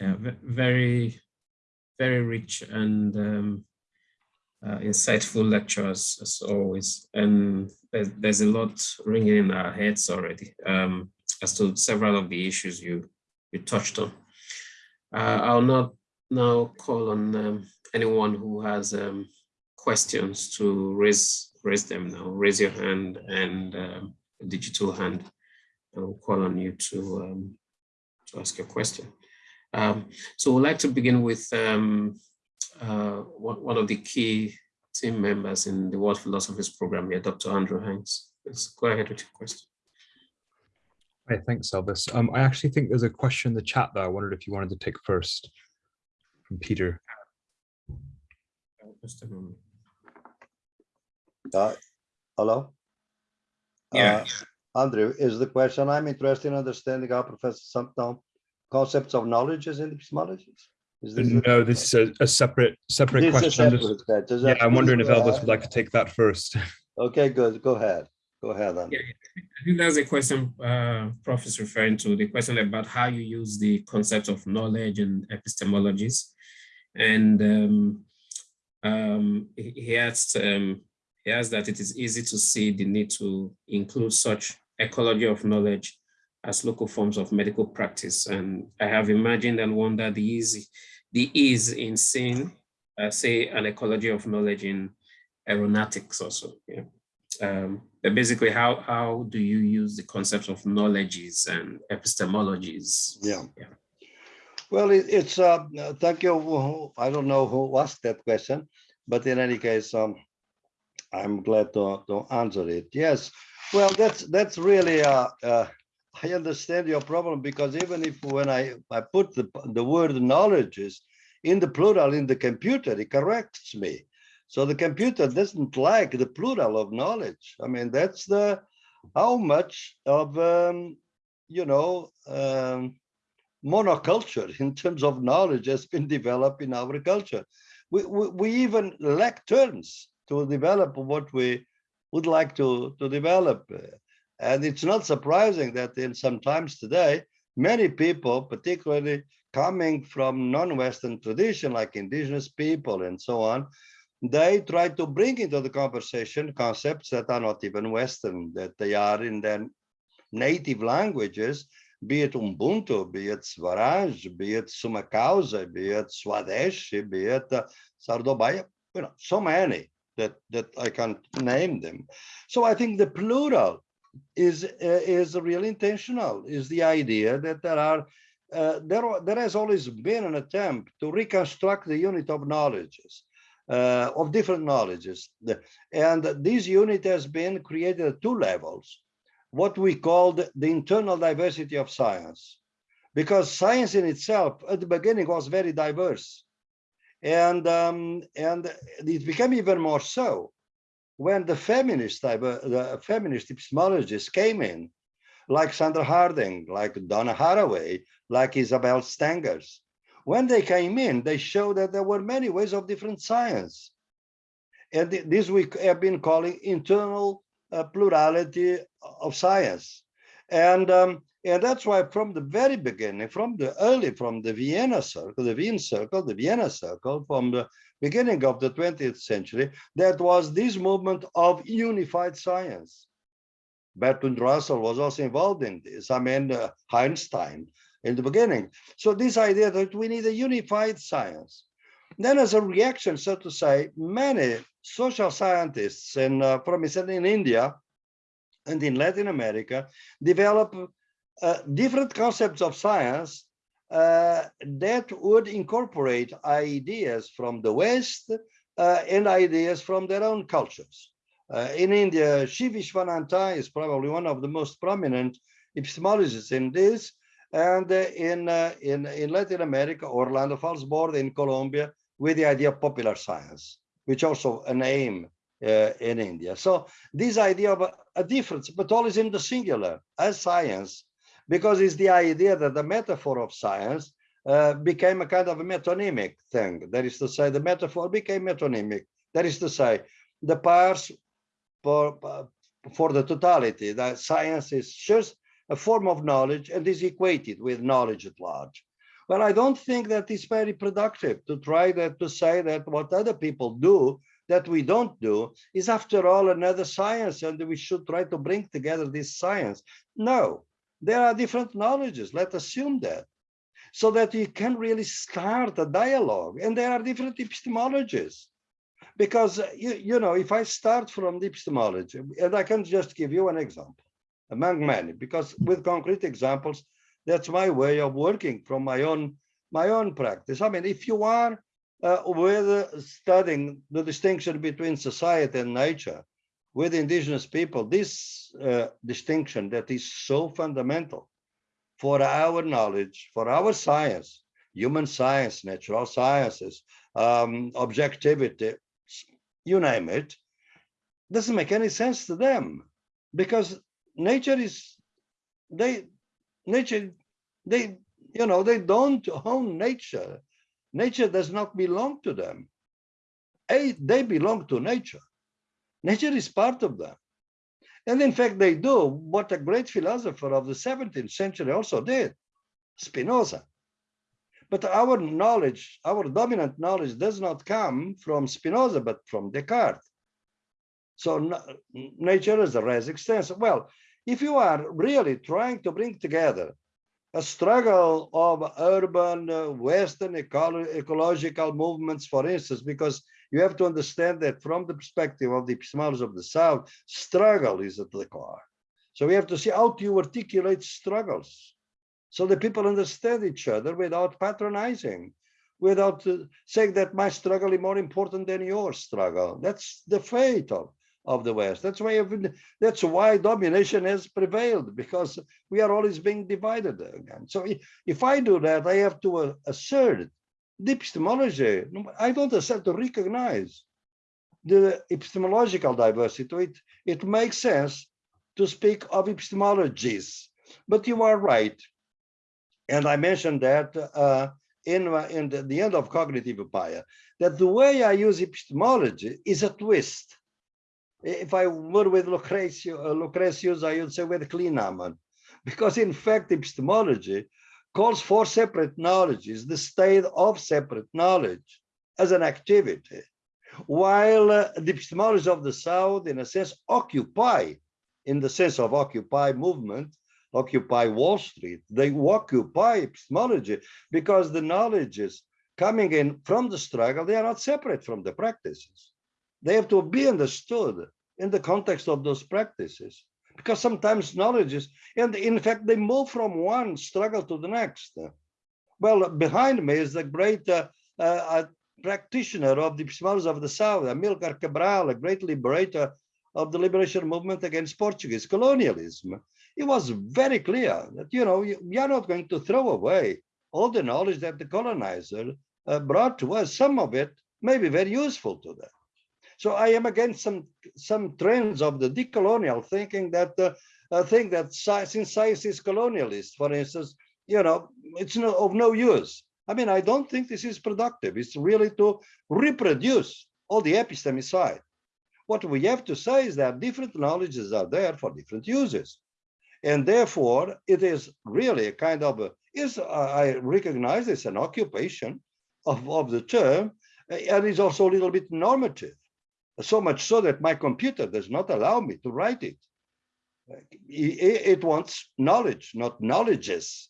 yeah, very very rich and um, uh, insightful lectures as always. And there's, there's, a lot ringing in our heads already um, as to several of the issues you, you touched on. Uh, I'll not now call on um, anyone who has um, questions to raise raise them now. Raise your hand and um, digital hand. I'll call on you to, um, to ask your question. Um, so we'd like to begin with um, uh, one of the key team members in the World Philosophies program here, Dr. Andrew Hanks. Let's go ahead with your question.
Hi, thanks, Elvis. Um, I actually think there's a question in the chat that I wondered if you wanted to take first from Peter.
Just a moment.
Uh, hello?
Yeah.
Uh, Andrew, is the question, I'm interested in understanding how Professor Santos concepts of knowledges and epistemologies?
Is this no, this is a, a separate separate
this
question.
Separate just,
yeah, I'm wondering if Elvis would like to take that first.
Okay, good. Go ahead. Go ahead. then.
Yeah, I think that's a question uh, Prof is referring to, the question about how you use the concept of knowledge and epistemologies And um, um, he asked, um, he asked that it is easy to see the need to include such ecology of knowledge as local forms of medical practice. And I have imagined and wondered the easy, the ease in seeing, uh, say, an ecology of knowledge in aeronautics also. Yeah. Um, but basically, how how do you use the concepts of knowledges and epistemologies?
Yeah.
yeah.
Well, it, it's, uh, uh, thank you. I don't know who asked that question, but in any case, um, I'm glad to, to answer it. Yes, well, that's, that's really, uh, uh, I understand your problem because even if when I, I put the, the word knowledges in the plural in the computer, it corrects me. So the computer doesn't like the plural of knowledge. I mean, that's the, how much of, um, you know, um, monoculture in terms of knowledge has been developed in our culture. We, we, we even lack terms to develop what we would like to, to develop. And it's not surprising that in some times today, many people, particularly coming from non-Western tradition, like indigenous people and so on, they try to bring into the conversation concepts that are not even Western, that they are in their native languages, be it Ubuntu, be it Swaraj, be it Sumak Kawsay, be it Swadeshi, be it uh, Sarvodaya, you know, so many that, that I can't name them. So I think the plural is, uh, is really intentional, is the idea that there are, uh, there, there has always been an attempt to reconstruct the unit of knowledges. Uh, of different knowledges. And this unit has been created at two levels what we called the internal diversity of science. Because science in itself at the beginning was very diverse. And, um, and it became even more so when the feminist, the feminist epistemologists came in, like Sandra Harding, like Donna Haraway, like Isabelle Stengers. When they came in, they showed that there were many ways of different science. And this we have been calling internal uh, plurality of science. And, um, and that's why from the very beginning, from the early, from the Vienna circle, the Wien circle, the Vienna circle, from the beginning of the 20th century, that was this movement of unified science. Bertrand Russell was also involved in this. I mean, uh, Einstein in the beginning. So this idea that we need a unified science. Then as a reaction, so to say, many social scientists and uh, from in India and in Latin America develop uh, different concepts of science uh, that would incorporate ideas from the West uh, and ideas from their own cultures. Uh, in India, Shiv is probably one of the most prominent epistemologists in this. And uh, in, uh, in, in Latin America, Orlando Fals Borda in Colombia, with the idea of popular science, which also a name uh, in India. So this idea of a, a difference, but always in the singular as science, because it's the idea that the metaphor of science uh, became a kind of a metonymic thing. That is to say, the metaphor became metonymic. That is to say, the parts for, for the totality, that science is just a form of knowledge and is equated with knowledge at large. Well, I don't think that is very productive to try that to say that what other people do that we don't do is after all another science and we should try to bring together this science. No, there are different knowledges. Let's assume that so that you can really start a dialogue and there are different epistemologies because you, you know if i start from epistemology and i can just give you an example among many because with concrete examples that's my way of working from my own my own practice. I mean if you are uh, with uh, studying the distinction between society and nature with indigenous people this uh, distinction that is so fundamental for our knowledge for our science human science natural sciences um, objectivity you name it doesn't make any sense to them because nature is they nature they you know they don't own nature. Nature does not belong to them. A, they belong to nature. Nature is part of them. And in fact they do. What a great philosopher of the 17th century also did spinoza. But our knowledge, our dominant knowledge does not come from Spinoza, but from Descartes. So nature is a res. Well, if you are really trying to bring together a struggle of urban uh, Western ecolo- ecological movements, for instance, because you have to understand that from the perspective of the epistemology of the South, struggle is at the core. So we have to see how do you articulate struggles so that people understand each other without patronizing, without uh, saying that my struggle is more important than your struggle. That's the fate of, the West. That's why that's why domination has prevailed because we are always being divided again. So if I do that, I have to uh, assert the epistemology. I don't assert to recognize the epistemological diversity. It, it makes sense to speak of epistemologies, but you are right. And I mentioned that uh, in, in the, the end of cognitive empire, that the way I use epistemology is a twist. If I were with Lucretius, uh, Lucretius I would say with clinamen, because in fact epistemology calls for separate knowledges, the state of separate knowledge as an activity, while uh, the epistemology of the South, in a sense, occupy, in the sense of occupy movement, occupy Wall Street. They occupy epistemology because the knowledges coming in from the struggle, they are not separate from the practices. They have to be understood in the context of those practices because sometimes knowledge is, and in fact, they move from one struggle to the next. Well, behind me is the great uh, uh, practitioner of the epistemology of the South, Amilcar Cabral, a great liberator of the liberation movement against Portuguese colonialism. It was very clear that, you know, we are not going to throw away all the knowledge that the colonizer uh, brought to us. Some of it may be very useful to them. So I am against some some trends of the decolonial thinking that uh, uh, think that sci- since science is colonialist, for instance, you know, it's no, of no use. I mean, I don't think this is productive. It's really to reproduce all the epistemicide. What we have to say is that different knowledges are there for different uses. And therefore, it is really a kind of, a, is I recognize it's an occupation of, of the term, and it's also a little bit normative. So much so that my computer does not allow me to write it. It, wants knowledge, not knowledges.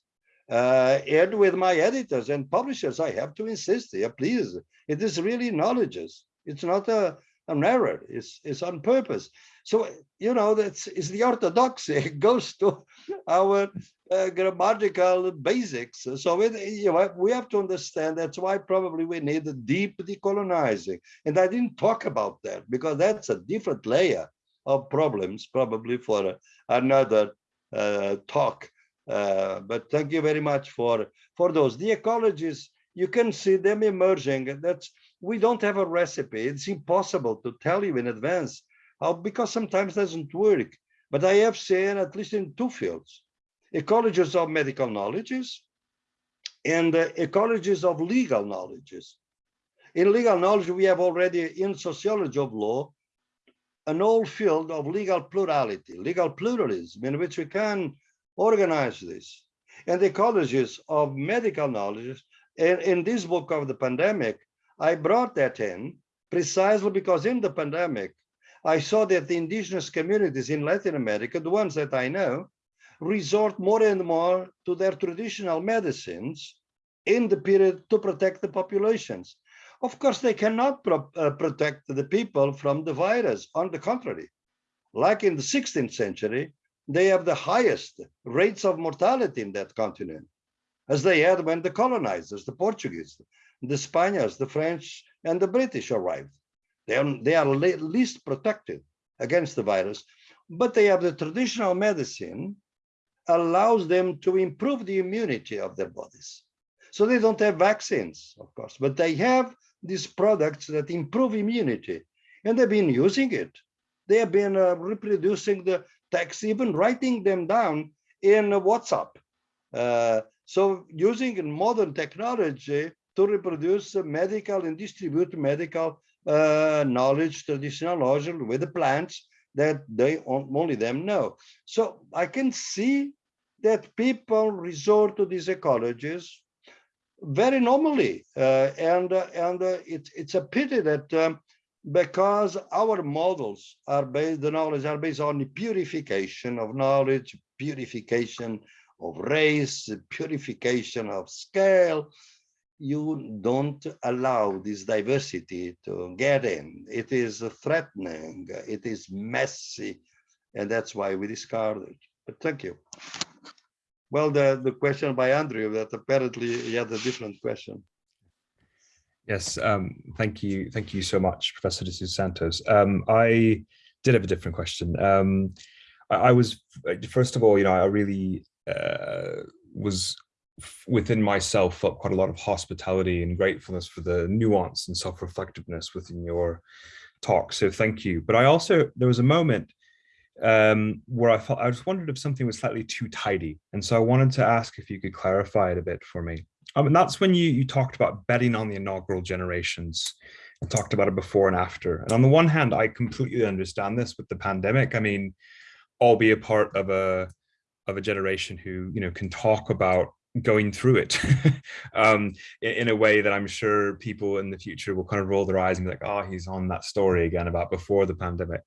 Uh, and with my editors and publishers, I have to insist, yeah, please, it is really knowledges. It's not a, an error, it's, it's on purpose. So, you know, that's it's the orthodoxy, it goes to our uh, grammatical basics. So it, you know, we have to understand that's why probably we need a deep decolonizing. And I didn't talk about that because that's a different layer of problems, probably for another uh, talk. Uh, but thank you very much for for those. The ecologies, you can see them emerging. That's we don't have a recipe. It's impossible to tell you in advance how because sometimes doesn't work. But I have seen at least in two fields, ecologies of medical knowledges and uh, ecologies of legal knowledges. In legal knowledge, we have already in sociology of law an old field of legal plurality, legal pluralism, in which we can organize this. And the ecologies of medical knowledge, in, in this book of the pandemic, I brought that in precisely because in the pandemic, I saw that the indigenous communities in Latin America, the ones that I know, resort more and more to their traditional medicines in the period to protect the populations. Of course, they cannot pro uh, protect the people from the virus. On the contrary, like in the 16th century, they have the highest rates of mortality in that continent, as they had when the colonizers, the Portuguese, the Spaniards, the French, and the British arrived. They are, they are least protected against the virus, but they have the traditional medicine allows them to improve the immunity of their bodies. So they don't have vaccines, of course, but they have these products that improve immunity and they've been using it. They have been uh, reproducing the text, even writing them down in WhatsApp. Uh, so using modern technology to reproduce medical and distribute medical uh, knowledge, traditional knowledge with the plants that they only them know. So I can see that people resort to these ecologies very normally. Uh, and uh, and uh, it's it's a pity that um, because our models are based, the knowledge are based on the purification of knowledge, purification of race, purification of scale, you don't allow this diversity to get in. It is threatening, it is messy, and that's why we discard it. But thank you. Well, the, the question by Andrew that apparently he had a different question.
Yes, um, thank you. Thank you so much, Professor de Santos. Um, I did have a different question. Um, I, I, was, first of all, you know, I really uh, was within myself felt quite a lot of hospitality and gratefulness for the nuance and self-reflectiveness within your talk. So thank you. But I also, there was a moment um, where I felt, I just wondered if something was slightly too tidy. And so I wanted to ask if you could clarify it a bit for me. Um, and that's when you, you talked about betting on the inaugural generations and talked about it before and after. And on the one hand, I completely understand this with the pandemic. I mean, I'll be a part of a of a generation who you know can talk about going through it um, in, in, a way that I'm sure people in the future will kind of roll their eyes and be like, oh, he's on that story again about before the pandemic.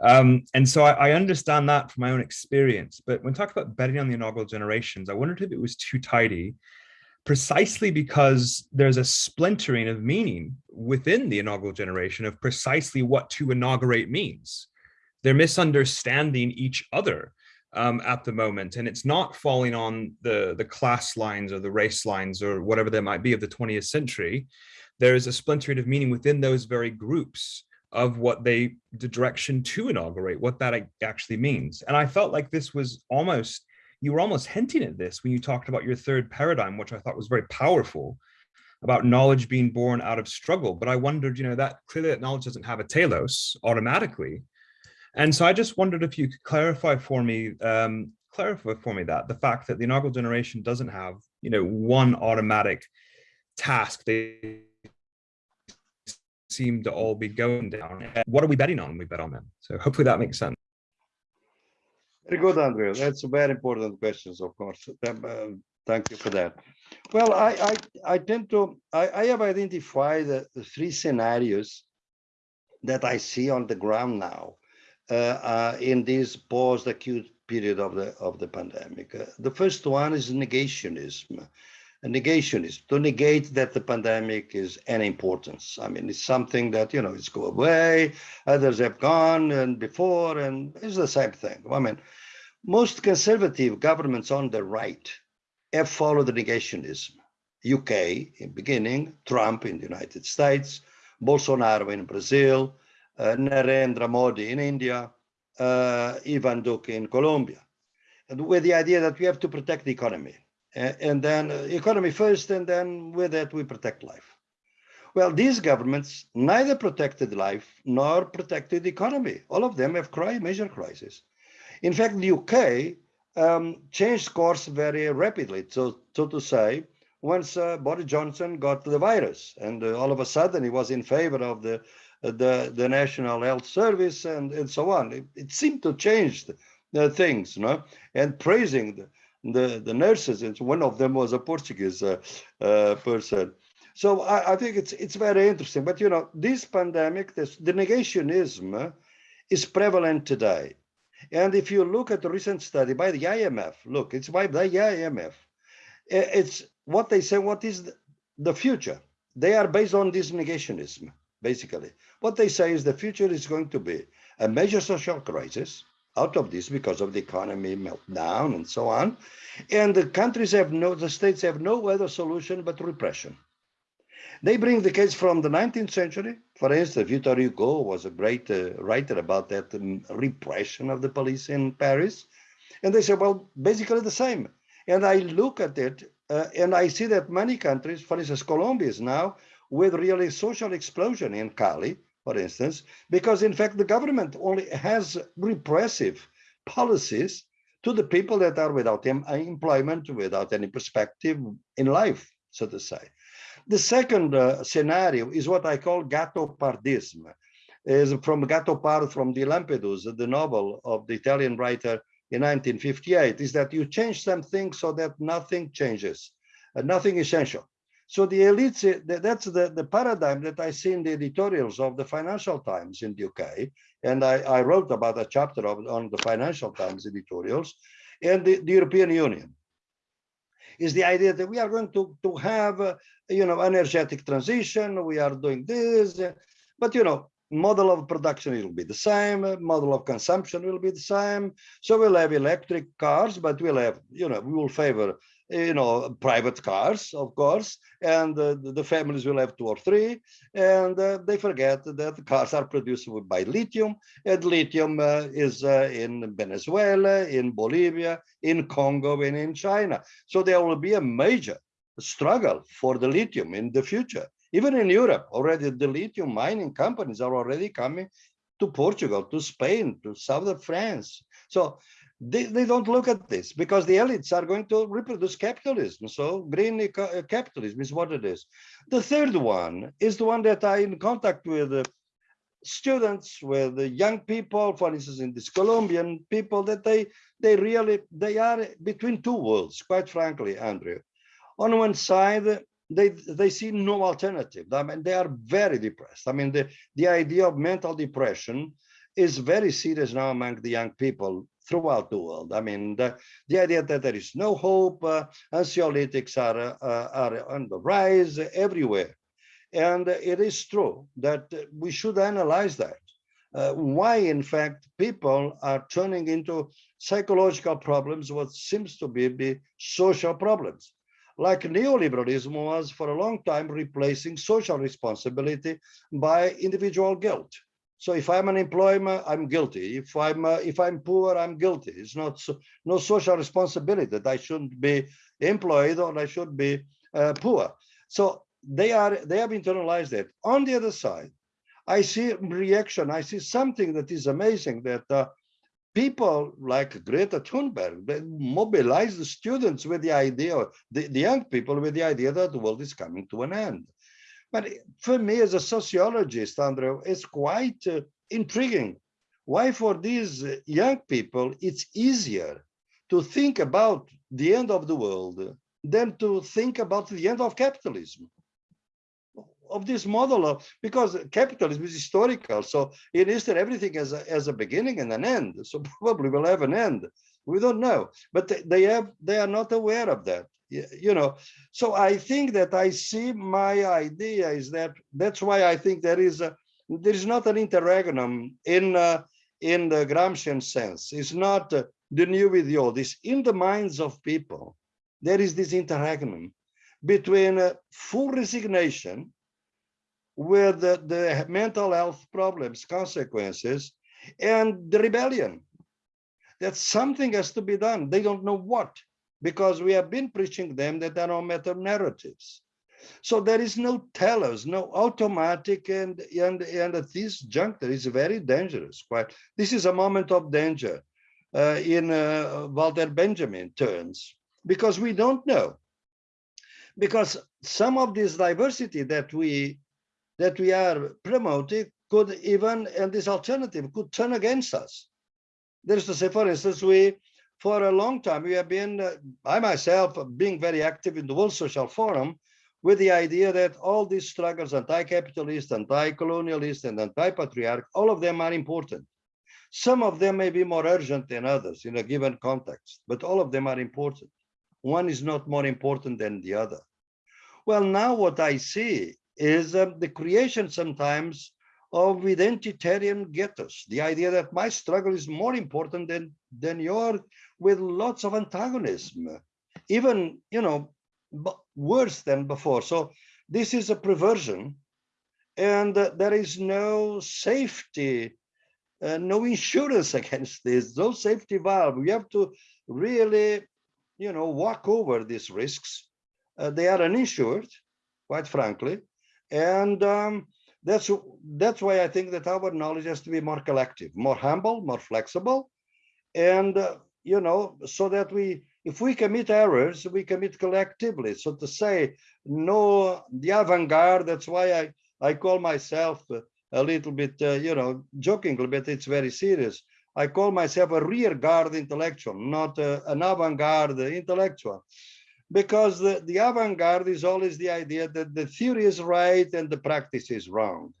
Um, and so I, I, understand that from my own experience. But when talking about betting on the inaugural generations, I wondered if it was too tidy, precisely because there's a splintering of meaning within the inaugural generation of precisely what to inaugurate means. They're misunderstanding each other um, at the moment. And it's not falling on the, the class lines or the race lines or whatever there might be of the 20th century. There is a splintering of meaning within those very groups of what they, the direction to inaugurate, what that actually means. And I felt like this was almost, you were almost hinting at this when you talked about your third paradigm, which I thought was very powerful about knowledge being born out of struggle. But I wondered, you know, that clearly that knowledge doesn't have a telos automatically. And so I just wondered if you could clarify for me, um, clarify for me that the fact that the inaugural generation doesn't have, you know, one automatic task. They seem to all be going down. What are we betting on we bet on them? So hopefully that makes sense.
Very good, Andrea. That's a very important questions, of course. Uh, thank you for that. Well, I I, I tend to I, I have identified the, the three scenarios that I see on the ground now in this post-acute period of the of the pandemic. Uh, the first one is negationism. negationism to negate that the pandemic is any importance. I mean, it's something that you know it's go away. Others have gone and before, and it's the same thing. I mean, most conservative governments on the right have followed the negationism. UK in beginning, Trump in the United States, Bolsonaro in Brazil, uh, Narendra Modi in India, uh, Ivan Duque in Colombia, with the idea that we have to protect the economy. and then economy first, and then with that we protect life. Well, these governments neither protected life nor protected the economy. All of them have cry, major crises. In fact, the UK um, changed course very rapidly. So, so to say, once uh, Boris Johnson got the virus, and uh, all of a sudden he was in favor of the the, the National Health Service and, and so on. It, it seemed to change the, things, you know, and praising the, the, the nurses. And one of them was a Portuguese uh, uh, person. So I, I, think it's it's very interesting. But, you know, this pandemic, this, the negationism is prevalent today. And if you look at the recent study by the IMF, look, it's by the IMF. It's what they say, what is the, the future? They are based on this negationism basically. What they say is the future is going to be a major social crisis out of this because of the economy meltdown and so on. And the countries have no, the states have no other solution but repression. They bring the case from the 19th century. For instance, Victor Hugo was a great uh, writer about that um, repression of the police in Paris. And they say, well, basically the same. And I look at it uh, and I see that many countries, for instance, Colombia is now with really social explosion in Cali, for instance, because in fact the government only has repressive policies to the people that are without employment, without any perspective in life, so to say. The second uh, scenario is what I call gattopardism, is from Gattopard from the Lampedusa, the novel of the Italian writer in 1958, is that you change something so that nothing changes, uh, nothing essential. So the elites, th- that's the, the paradigm that I see in the editorials of the Financial Times in the UK. And I, I wrote about a chapter of, on the Financial Times editorials and the, the European Union is the idea that we are going to, to have, uh, you know, energetic transition. We are doing this, but, you know, model of production will be the same, model of consumption will be the same. So we'll have electric cars, but we'll have, you know, we will favor you know, private cars, of course, and uh, the families will have two or three, and uh, they forget that cars are produced by lithium, and lithium uh, is uh, in Venezuela, in Bolivia, in Congo, and in China. So there will be a major struggle for the lithium in the future. Even in Europe, already the lithium mining companies are already coming to Portugal, to Spain, to southern France. So they, they don't look at this because the elites are going to reproduce capitalism. So green uh, capitalism is what it is. The third one is the one that I in contact with uh, students, with the young people, for instance, in this Colombian people that they they really they are between two worlds, quite frankly, Andrew. On one side, they they see no alternative. I mean, they are very depressed. I mean, the the idea of mental depression is very serious now among the young people throughout the world. I mean, the, the idea that there is no hope, uh, anxiolytics are, uh, are on the rise everywhere. And it is true that we should analyze that. Uh, why, in fact, people are turning into psychological problems, what seems to be, be social problems. Like neoliberalism was for a long time replacing social responsibility by individual guilt. So if I'm an employer, I'm guilty. If I'm uh, if I'm poor, I'm guilty. It's not so, no social responsibility that I shouldn't be employed or I should be uh, poor. So they are they have internalized it. On the other side, I see reaction. I see something that is amazing that uh, people like Greta Thunberg they mobilize the students with the idea, the, the young people with the idea that the world is coming to an end. But for me as a sociologist, Andrew, it's quite uh, intriguing. Why for these young people, it's easier to think about the end of the world than to think about the end of capitalism of this model of because capitalism is historical so in eastern everything has a, has a beginning and an end so probably will have an end we don't know but they have they are not aware of that you know. So i think that i see my idea is that that's why i think there is a there is not an interregnum in uh, in the gramscian sense. It's not uh, the new with the old. It's in the minds of people there is this interregnum between uh, full resignation with the, the mental health problems consequences and the rebellion that something has to be done they don't know what because we have been preaching them that there are no meta narratives. So there is no telos, no automatic, and and and at this juncture is very dangerous. Quite, this is a moment of danger uh, in uh, Walter Benjamin terms because we don't know. Because some of this diversity that we that we are promoting could even, and this alternative could turn against us. There's to say, for instance, we for a long time, we have been, uh, I myself, being very active in the World Social Forum with the idea that all these struggles, anti-capitalist, anti-colonialist, and anti-patriarch, all of them are important. Some of them may be more urgent than others in a given context, but all of them are important. One is not more important than the other. Well, now what I see is um, the creation sometimes of identitarian ghettos, the idea that my struggle is more important than, than your with lots of antagonism, even, you know, worse than before. So this is a perversion and uh, there is no safety, uh, no insurance against this, no safety valve. We have to really, you know, walk over these risks. Uh, they are uninsured, quite frankly. And um, that's, that's why I think that our knowledge has to be more collective, more humble, more flexible, and uh, you know, so that we, if we commit errors, we commit collectively. So to say, no, the avant-garde, that's why I, I call myself a little bit, uh, you know, jokingly, but it's very serious. I call myself a rear guard intellectual, not uh, an avant-garde intellectual. Because the, the avant-garde is always the idea that the theory is right and the practice is wrong.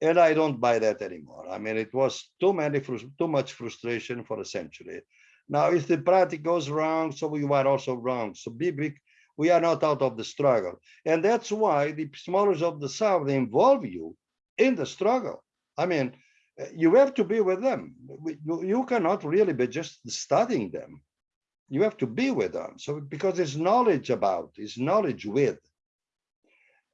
And I don't buy that anymore. I mean, it was too many, too much frustration for a century. Now, if the practice goes wrong, so we are also wrong. So be big, we are not out of the struggle. And that's why the epistemologists of the South involve you in the struggle. I mean, you have to be with them. You cannot really be just studying them. You have to be with them. So because it's knowledge about, it's knowledge with.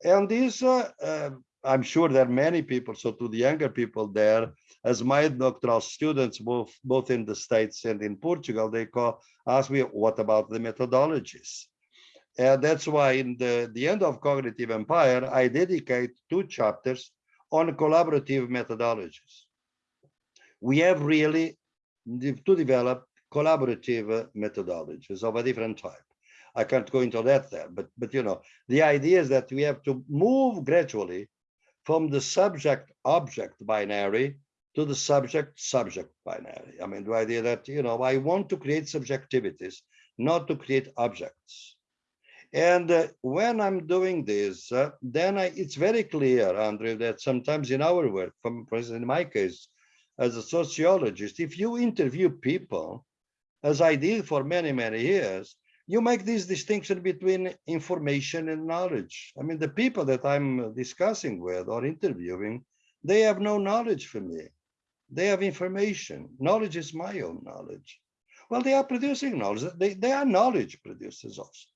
And this, uh, uh, I'm sure there are many people, so to the younger people there, as my doctoral students, both, both in the States and in Portugal, they call, ask me, what about the methodologies? And that's why in the, the end of Cognitive Empire, I dedicate two chapters on collaborative methodologies. We have really to develop collaborative methodologies of a different type. I can't go into that there, but, but you know, the idea is that we have to move gradually from the subject object binary to the subject subject binary. I mean, the idea that, you know, I want to create subjectivities, not to create objects. And uh, when I'm doing this, uh, then I, it's very clear, Andrew, that sometimes in our work, from, for instance, in my case, as a sociologist, if you interview people, as I did for many, many years, you make this distinction between information and knowledge. I mean, the people that I'm discussing with or interviewing, they have no knowledge for me. They have information. Knowledge is my own knowledge. Well, they are producing knowledge. They, they are knowledge producers also.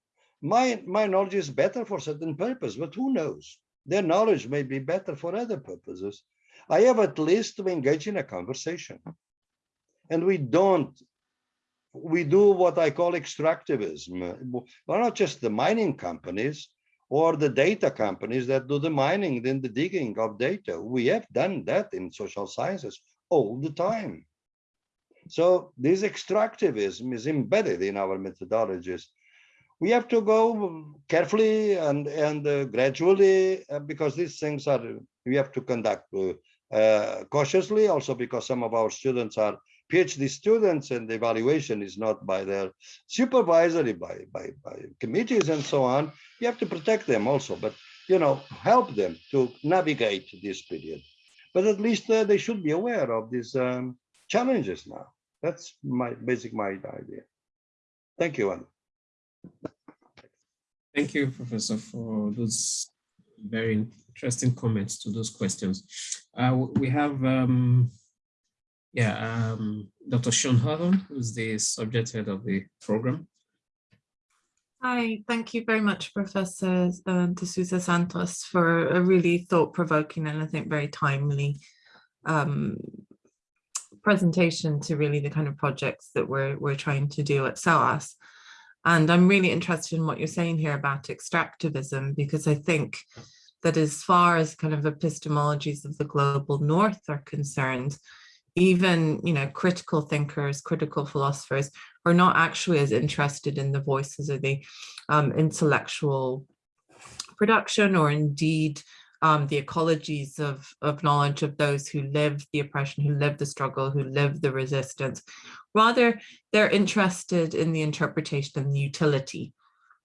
My, my knowledge is better for certain purpose, but who knows? Their knowledge may be better for other purposes. I have at least to engage in a conversation. And we don't we do what I call extractivism. Well, not just the mining companies or the data companies that do the mining, then the digging of data. We have done that in social sciences all the time. So this extractivism is embedded in our methodologies. We have to go carefully and, and uh, gradually uh, because these things are, we have to conduct uh, uh cautiously also because some of our students are PhD students and the evaluation is not by their supervisory, by, by, by committees and so on. You have to protect them also, but you know, help them to navigate this period. But at least uh, they should be aware of these um, challenges now. That's my basic my idea. Thank you, Anna.
Thank you, Professor, for those very interesting comments to those questions. Uh, we have um, yeah, um, Dr. Sian Hawthorne, who's the subject head of the program.
Hi, thank you very much, Professor uh, De Sousa Santos, for a really thought-provoking and I think very timely um, presentation to really the kind of projects that we're, we're trying to do at SOAS. And I'm really interested in what you're saying here about extractivism, because I think that as far as kind of epistemologies of the global north are concerned, even you know critical thinkers critical philosophers are not actually as interested in the voices of the um, intellectual production or indeed um, the ecologies of, of knowledge of those who live the oppression, who live the struggle, who live the resistance. Rather, they're interested in the interpretation and the utility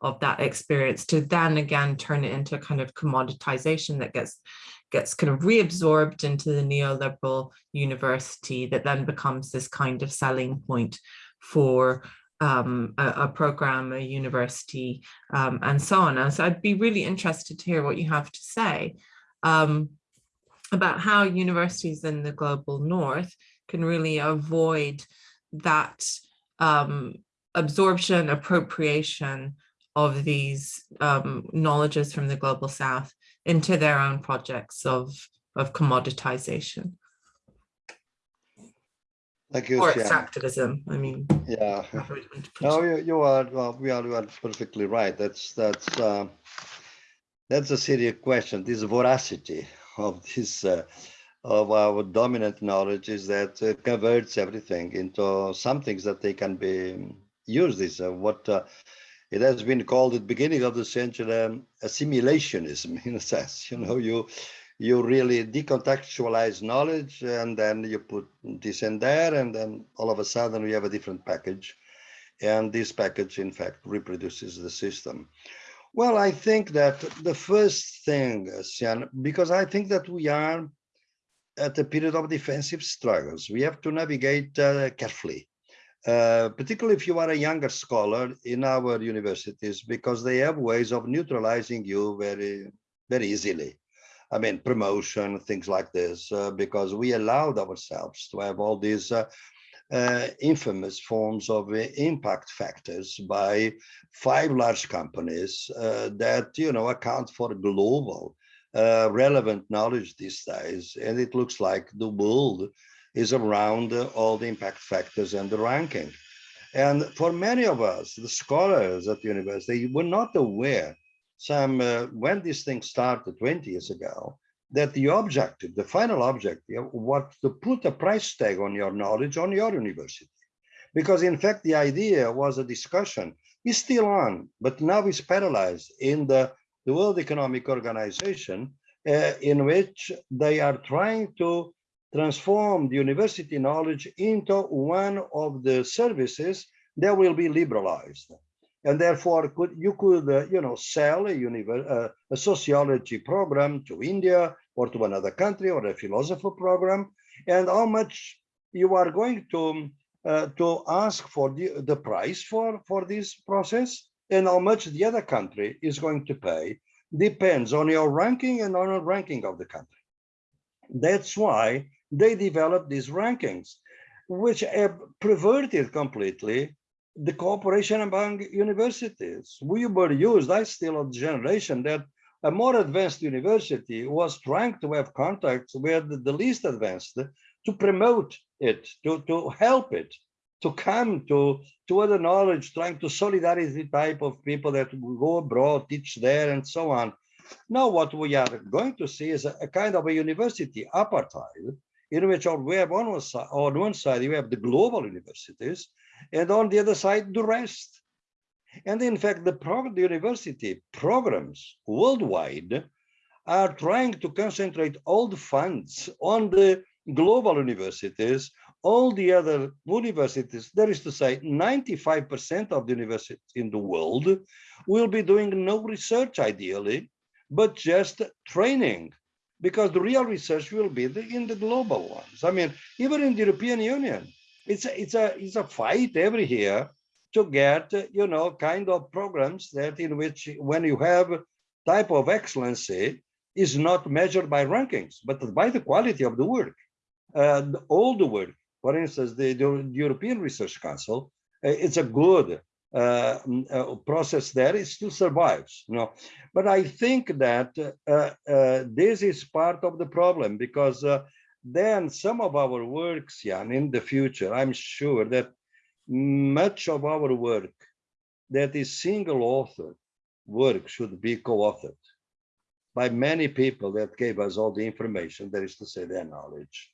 of that experience to then again turn it into a kind of commoditization that gets gets kind of reabsorbed into the neoliberal university that then becomes this kind of selling point for um, a, a, program, a university, um, and so on. And so I'd be really interested to hear what you have to say um, about how universities in the global north can really avoid that um, absorption, appropriation of these um, knowledges from the global south into their own projects of, of commoditization.
Thank you,
or extractivism. I mean,
yeah. No, you, you are well, we are, you are perfectly right. That's that's uh, that's a serious question. This voracity of this uh, of our dominant knowledge is that it converts everything into some things that they can be used. Is uh, what uh, it has been called at the beginning of the century um, assimilationism in a sense. You know, you you really decontextualize knowledge and then you put this in there and then all of a sudden we have a different package. And this package, in fact, reproduces the system. Well, I think that the first thing, Sian, because I think that we are at a period of defensive struggles. We have to navigate uh, carefully, uh, particularly if you are a younger scholar in our universities, because they have ways of neutralizing you very, very easily. I mean, promotion, things like this, uh, because we allowed ourselves to have all these uh, uh, infamous forms of uh, impact factors by five large companies that, you know, account for global relevant knowledge these days. And it looks like the world is around all the impact factors and the ranking. And for many of us, the scholars at the university, were not aware some uh, when this thing started 20 years ago, that the objective, the final objective, was to put a price tag on your knowledge on your university. Because in fact, the idea was a discussion, is still on, but now it's paralyzed in the, the World Economic Organization, uh, in which they are trying to transform the university knowledge into one of the services that will be liberalized. And therefore could you could uh, you know sell a, uh, a sociology program to India or to another country or a philosopher program. And how much you are going to uh, to ask for the, the price for for this process and how much the other country is going to pay depends on your ranking and on the ranking of the country. That's why they developed these rankings which have perverted completely the cooperation among universities. We were used, I still the generation that a more advanced university was trying to have contacts with the least advanced to promote it, to, to help it, to come to, to other knowledge, trying to solidarity type of people that go abroad, teach there and so on. Now what we are going to see is a, a kind of a university apartheid in which we have on one side, on one side you have the global universities and on the other side, the rest. And in fact, the, the university programs worldwide are trying to concentrate all the funds on the global universities, all the other universities, that is to say, 95% of the universities in the world will be doing no research ideally, but just training, because the real research will be the, in the global ones. I mean, even in the European Union, it's a, it's a it's a fight every year to get you know kind of programs that in which when you have type of excellency is not measured by rankings but by the quality of the work uh, all the work for instance the, the european research council uh, it's a good uh, uh, process there it still survives you know but i think that uh, uh, this is part of the problem because then some of our works, Sian, in the future, I'm sure that much of our work that is single author work should be co-authored by many people that gave us all the information, that is to say their knowledge.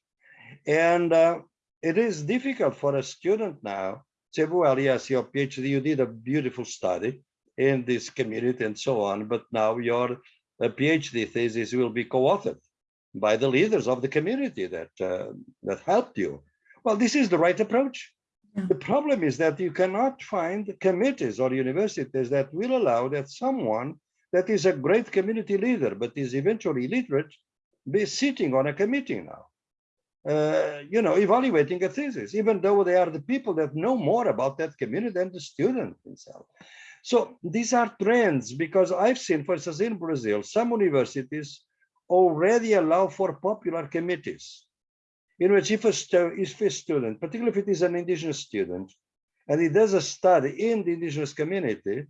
And uh, it is difficult for a student now say, well, yes, your PhD, you did a beautiful study in this community and so on, but now your uh, PhD thesis will be co-authored by the leaders of the community that uh, that helped you. Well, this is the right approach. Yeah. The problem is that you cannot find committees or universities that will allow that someone that is a great community leader but is eventually illiterate be sitting on a committee now. Uh, you know, evaluating a thesis, even though they are the people that know more about that community than the student himself. So these are trends because I've seen, for instance, in Brazil, some universities already allow for popular committees in which if a, if a student, particularly if it is an indigenous student, and he does a study in the indigenous community,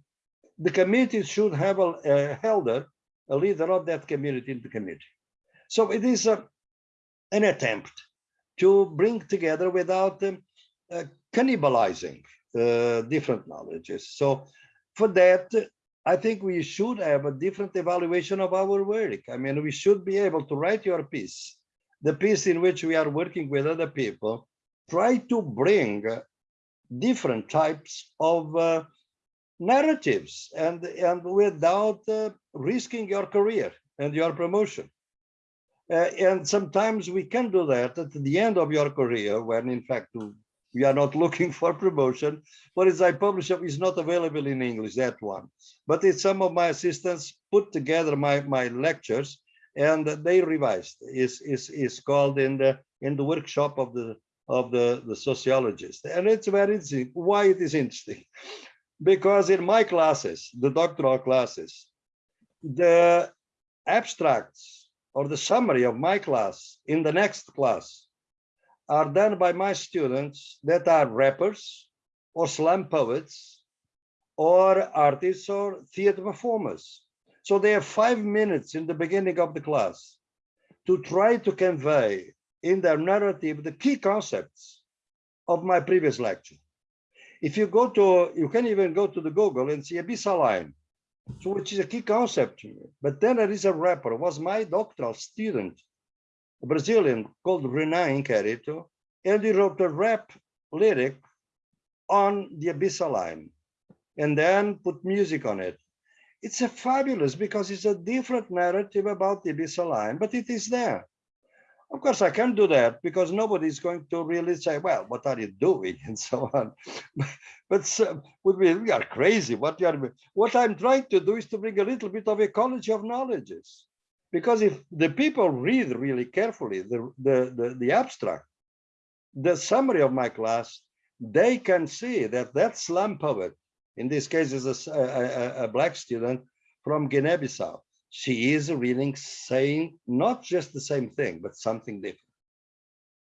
the committee should have a, a elder, a leader of that community in the committee. So it is a, an attempt to bring together without um, uh, cannibalizing uh, different knowledges. So for that, I think we should have a different evaluation of our work. I mean, we should be able to write your piece, the piece in which we are working with other people, try to bring different types of uh, narratives and, and without uh, risking your career and your promotion. Uh, and sometimes we can do that at the end of your career when in fact We are not looking for promotion. What is I publish is not available in English, that one. But it's some of my assistants put together my, my lectures and they revised. Is is is called in the in the workshop of the of the, the sociologist. And it's very interesting. Why it is interesting? Because in my classes, the doctoral classes, the abstracts or the summary of my class in the next class are done by my students that are rappers or slam poets or artists or theater performers. So they have five minutes in the beginning of the class to try to convey in their narrative the key concepts of my previous lecture. If you go to, you can even go to the Google and see abyssal line, so which is a key concept. But then there is a rapper, was my doctoral student, a Brazilian called Renan Inquérito, and he wrote a rap lyric on the abyssal line and then put music on it. It's a fabulous because it's a different narrative about the abyssal line, but it is there. Of course, I can't do that because nobody's going to really say, well, what are you doing? And so on. but so, be, we are crazy. What, are, what I'm trying to do is to bring a little bit of ecology of knowledges. Because if the people read really carefully the, the, the, the abstract, the summary of my class, they can see that that slam poet, in this case is a, a, a black student from Guinea-Bissau, she is reading saying not just the same thing, but something different.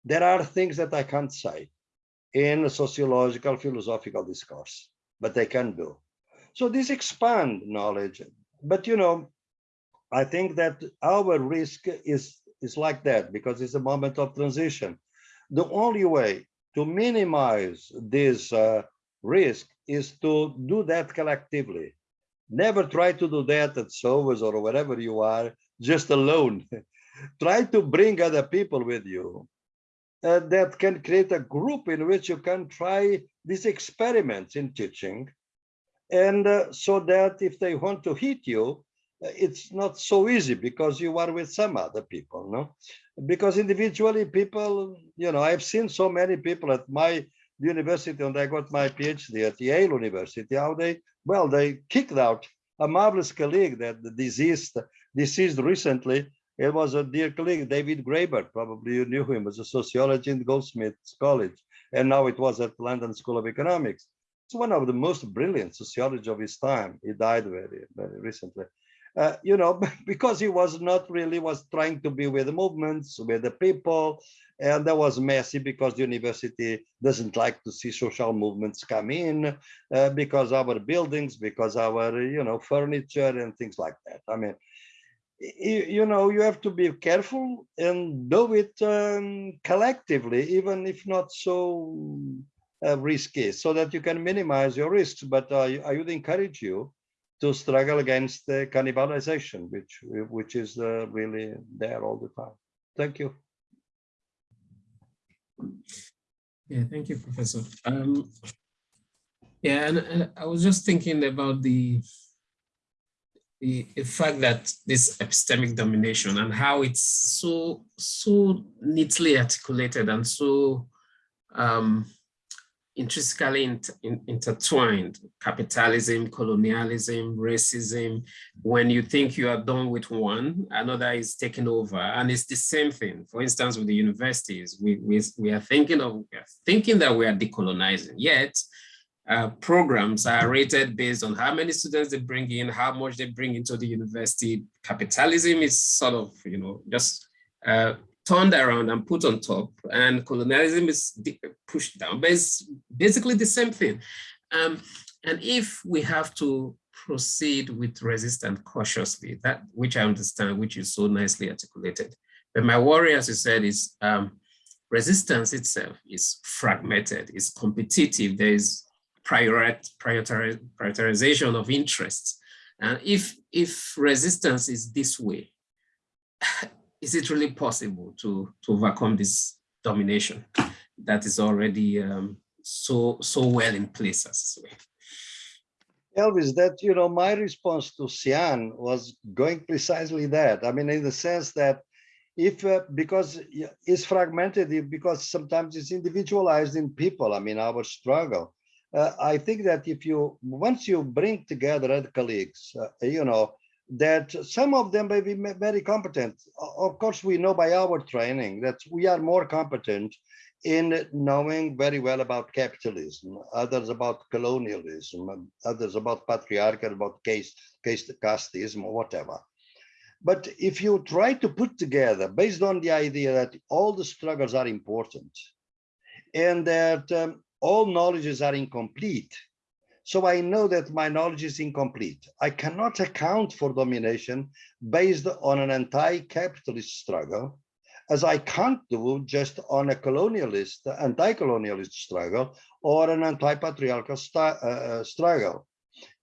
There are things that I can't say in a sociological, philosophical discourse, but they can do. So this expand knowledge. But you know, I think that our risk is, is like that because it's a moment of transition. The only way to minimize this uh, risk is to do that collectively Never try to do that at SOAS or wherever you are, just alone. try to bring other people with you uh, that can create a group in which you can try these experiments in teaching. And uh, so that if they want to hit you, uh, it's not so easy because you are with some other people, no? Because individually people, you know, I've seen so many people at my university and I got my PhD at Yale University, how they, well, they kicked out a marvelous colleague that deceased, deceased recently. It was a dear colleague, David Graeber, probably you knew him as a sociology in Goldsmiths College. And now it was at London School of Economics. It's one of the most brilliant sociologists of his time. He died very, very recently. Uh, you know, because he was not really was trying to be with the movements, with the people, and that was messy because the university doesn't like to see social movements come in uh, because our buildings, because our, you know, furniture and things like that. I mean, you, know, you have to be careful and do it um, collectively, even if not so uh, risky, so that you can minimize your risks. But I would encourage you to struggle against the cannibalization, which which is uh, really there all the time. Thank you.
Yeah, thank you, Professor. Um, yeah, and, and I was just thinking about the, the, the fact that this epistemic domination and how it's so so neatly articulated and so um, intrinsically inter in, intertwined, capitalism, colonialism, racism. When you think you are done with one, another is taken over. And it's the same thing. For instance, with the universities, we, we, we are thinking of are thinking that we are decolonizing, yet uh, programs are rated based on how many students they bring in, how much they bring into the university. Capitalism is sort of, you know, just uh, turned around and put on top and colonialism is pushed down, but it's basically the same thing. Um, and if we have to proceed with resistance cautiously, that which I understand, which is so nicely articulated. But my worry, as you said, is um, resistance itself is fragmented, is competitive, there is priori prioritization of interests. And if, if resistance is this way, is it really possible to, to overcome this domination that is already um, so, so well in place as?
Elvis, that, you know, my response to Sian was going precisely that. I mean, in the sense that if uh, because it's fragmented because sometimes it's individualized in people i mean our struggle uh, i think that if you once you bring together other colleagues uh, you know that some of them may be very competent. Of course we know by our training that we are more competent in knowing very well about capitalism others about colonialism others about patriarchal about caste caste casteism or whatever. But if you try to put together based on the idea that all the struggles are important and that um, all knowledges are incomplete, so I know that my knowledge is incomplete. I cannot account for domination based on an anti-capitalist struggle, as I can't do just on a colonialist, anti-colonialist struggle or an anti-patriarchal uh, uh, struggle.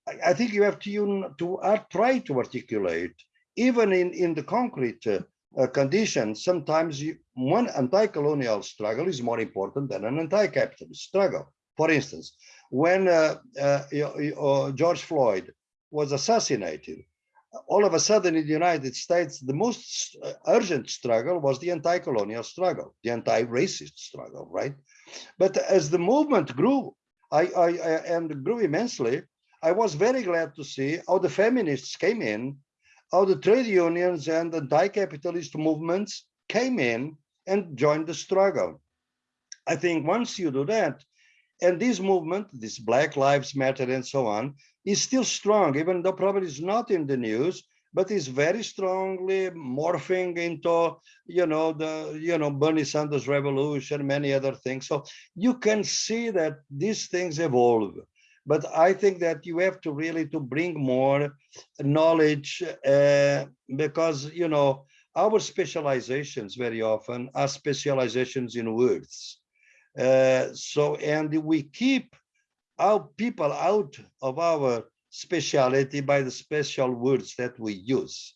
I, I think you have to, to uh, try to articulate even in, in the concrete uh, uh, conditions, sometimes you, one anti-colonial struggle is more important than an anti-capitalist struggle. For instance, when uh, uh, uh, George Floyd was assassinated, all of a sudden in the United States, the most urgent struggle was the anti-colonial struggle, the anti-racist struggle, right? But as the movement grew, I, I, I and grew immensely, I was very glad to see how the feminists came in how the trade unions and the anti-capitalist movements came in and joined the struggle. I think once you do that, and this movement, this Black Lives Matter and so on, is still strong, even though probably it's not in the news, but is very strongly morphing into, you know, the, you know, Bernie Sanders revolution, many other things. So you can see that these things evolve. But I think that you have to really to bring more knowledge uh, because you know our specializations very often are specializations in words uh, so and we keep our people out of our speciality by the special words that we use.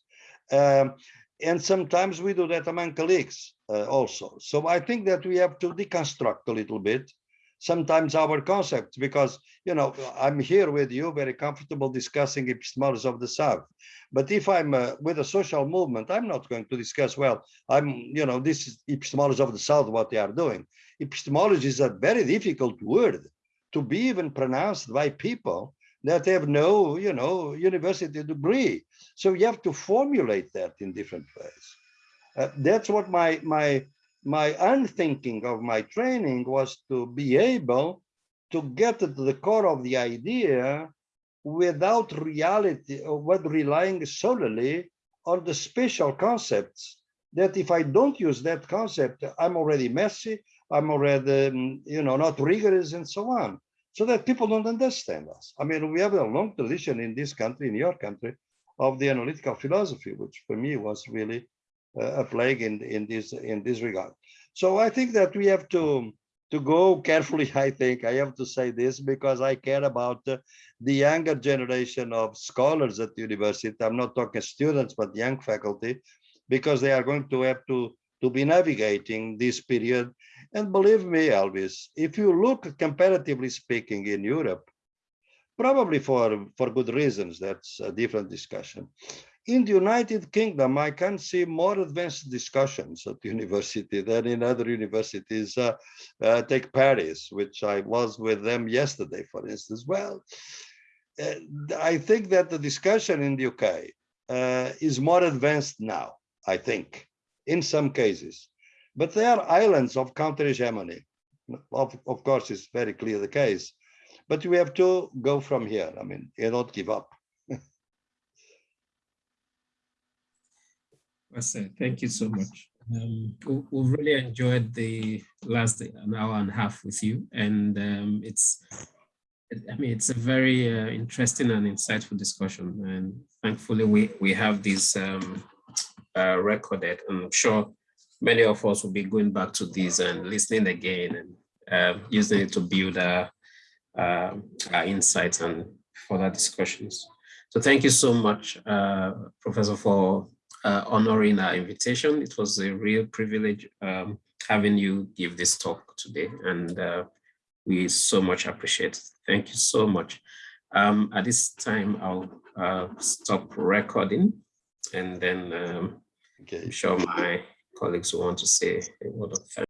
Um, and sometimes we do that among colleagues uh, also. So i think that we have to deconstruct a little bit sometimes our concepts because you know i'm here with you very comfortable discussing epistemology of the south. But if i'm uh, with a social movement i'm not going to discuss well i'm you know this is epistemology of the south what they are doing. Epistemology is a very difficult word to be even pronounced by people that have no you know university degree. So you have to formulate that in different ways. Uh, that's what my my my unthinking of my training was to be able to get to the core of the idea without reality or what relying solely on the special concepts that if I don't use that concept, I'm already messy, I'm already, um, you know, not rigorous and so on. So that people don't understand us. I mean, we have a long tradition in this country, in your country, of the analytical philosophy, which for me was really uh, a plague in, in this in this regard. So I think that we have to to go carefully. I think I have to say this because I care about the younger generation of scholars at the university. I'm not talking students, but young faculty, because they are going to have to to be navigating this period. And believe me, Elvis, if you look comparatively speaking in Europe, probably for for good reasons, that's a different discussion in the United Kingdom, I can see more advanced discussions at university than in other universities. Uh, uh, take Paris, which I was with them yesterday, for instance. Well, uh, I think that the discussion in the UK uh, is more advanced now, I think, in some cases. But they are islands of counter hegemony. Of, of course, it's very clear the case. But we have to go from here. I mean, you don't give up.
Thank you so much. Um, we, we've really enjoyed the last an hour and a half with you, and um, it's, I mean, it's a very uh, interesting and insightful discussion. And thankfully, we we have this um, uh, recorded. And I'm sure many of us will be going back to this and listening again and uh, using it to build our, uh, our insights and further discussions. So thank you so much, uh, Professor, for uh, honoring our invitation. It was a real privilege um, having you give this talk today, and uh, we so much appreciate it. Thank you so much. Um, at this time, I'll uh, stop recording, and then um,
Okay.
I'm sure my colleagues who want to say a word of thanks.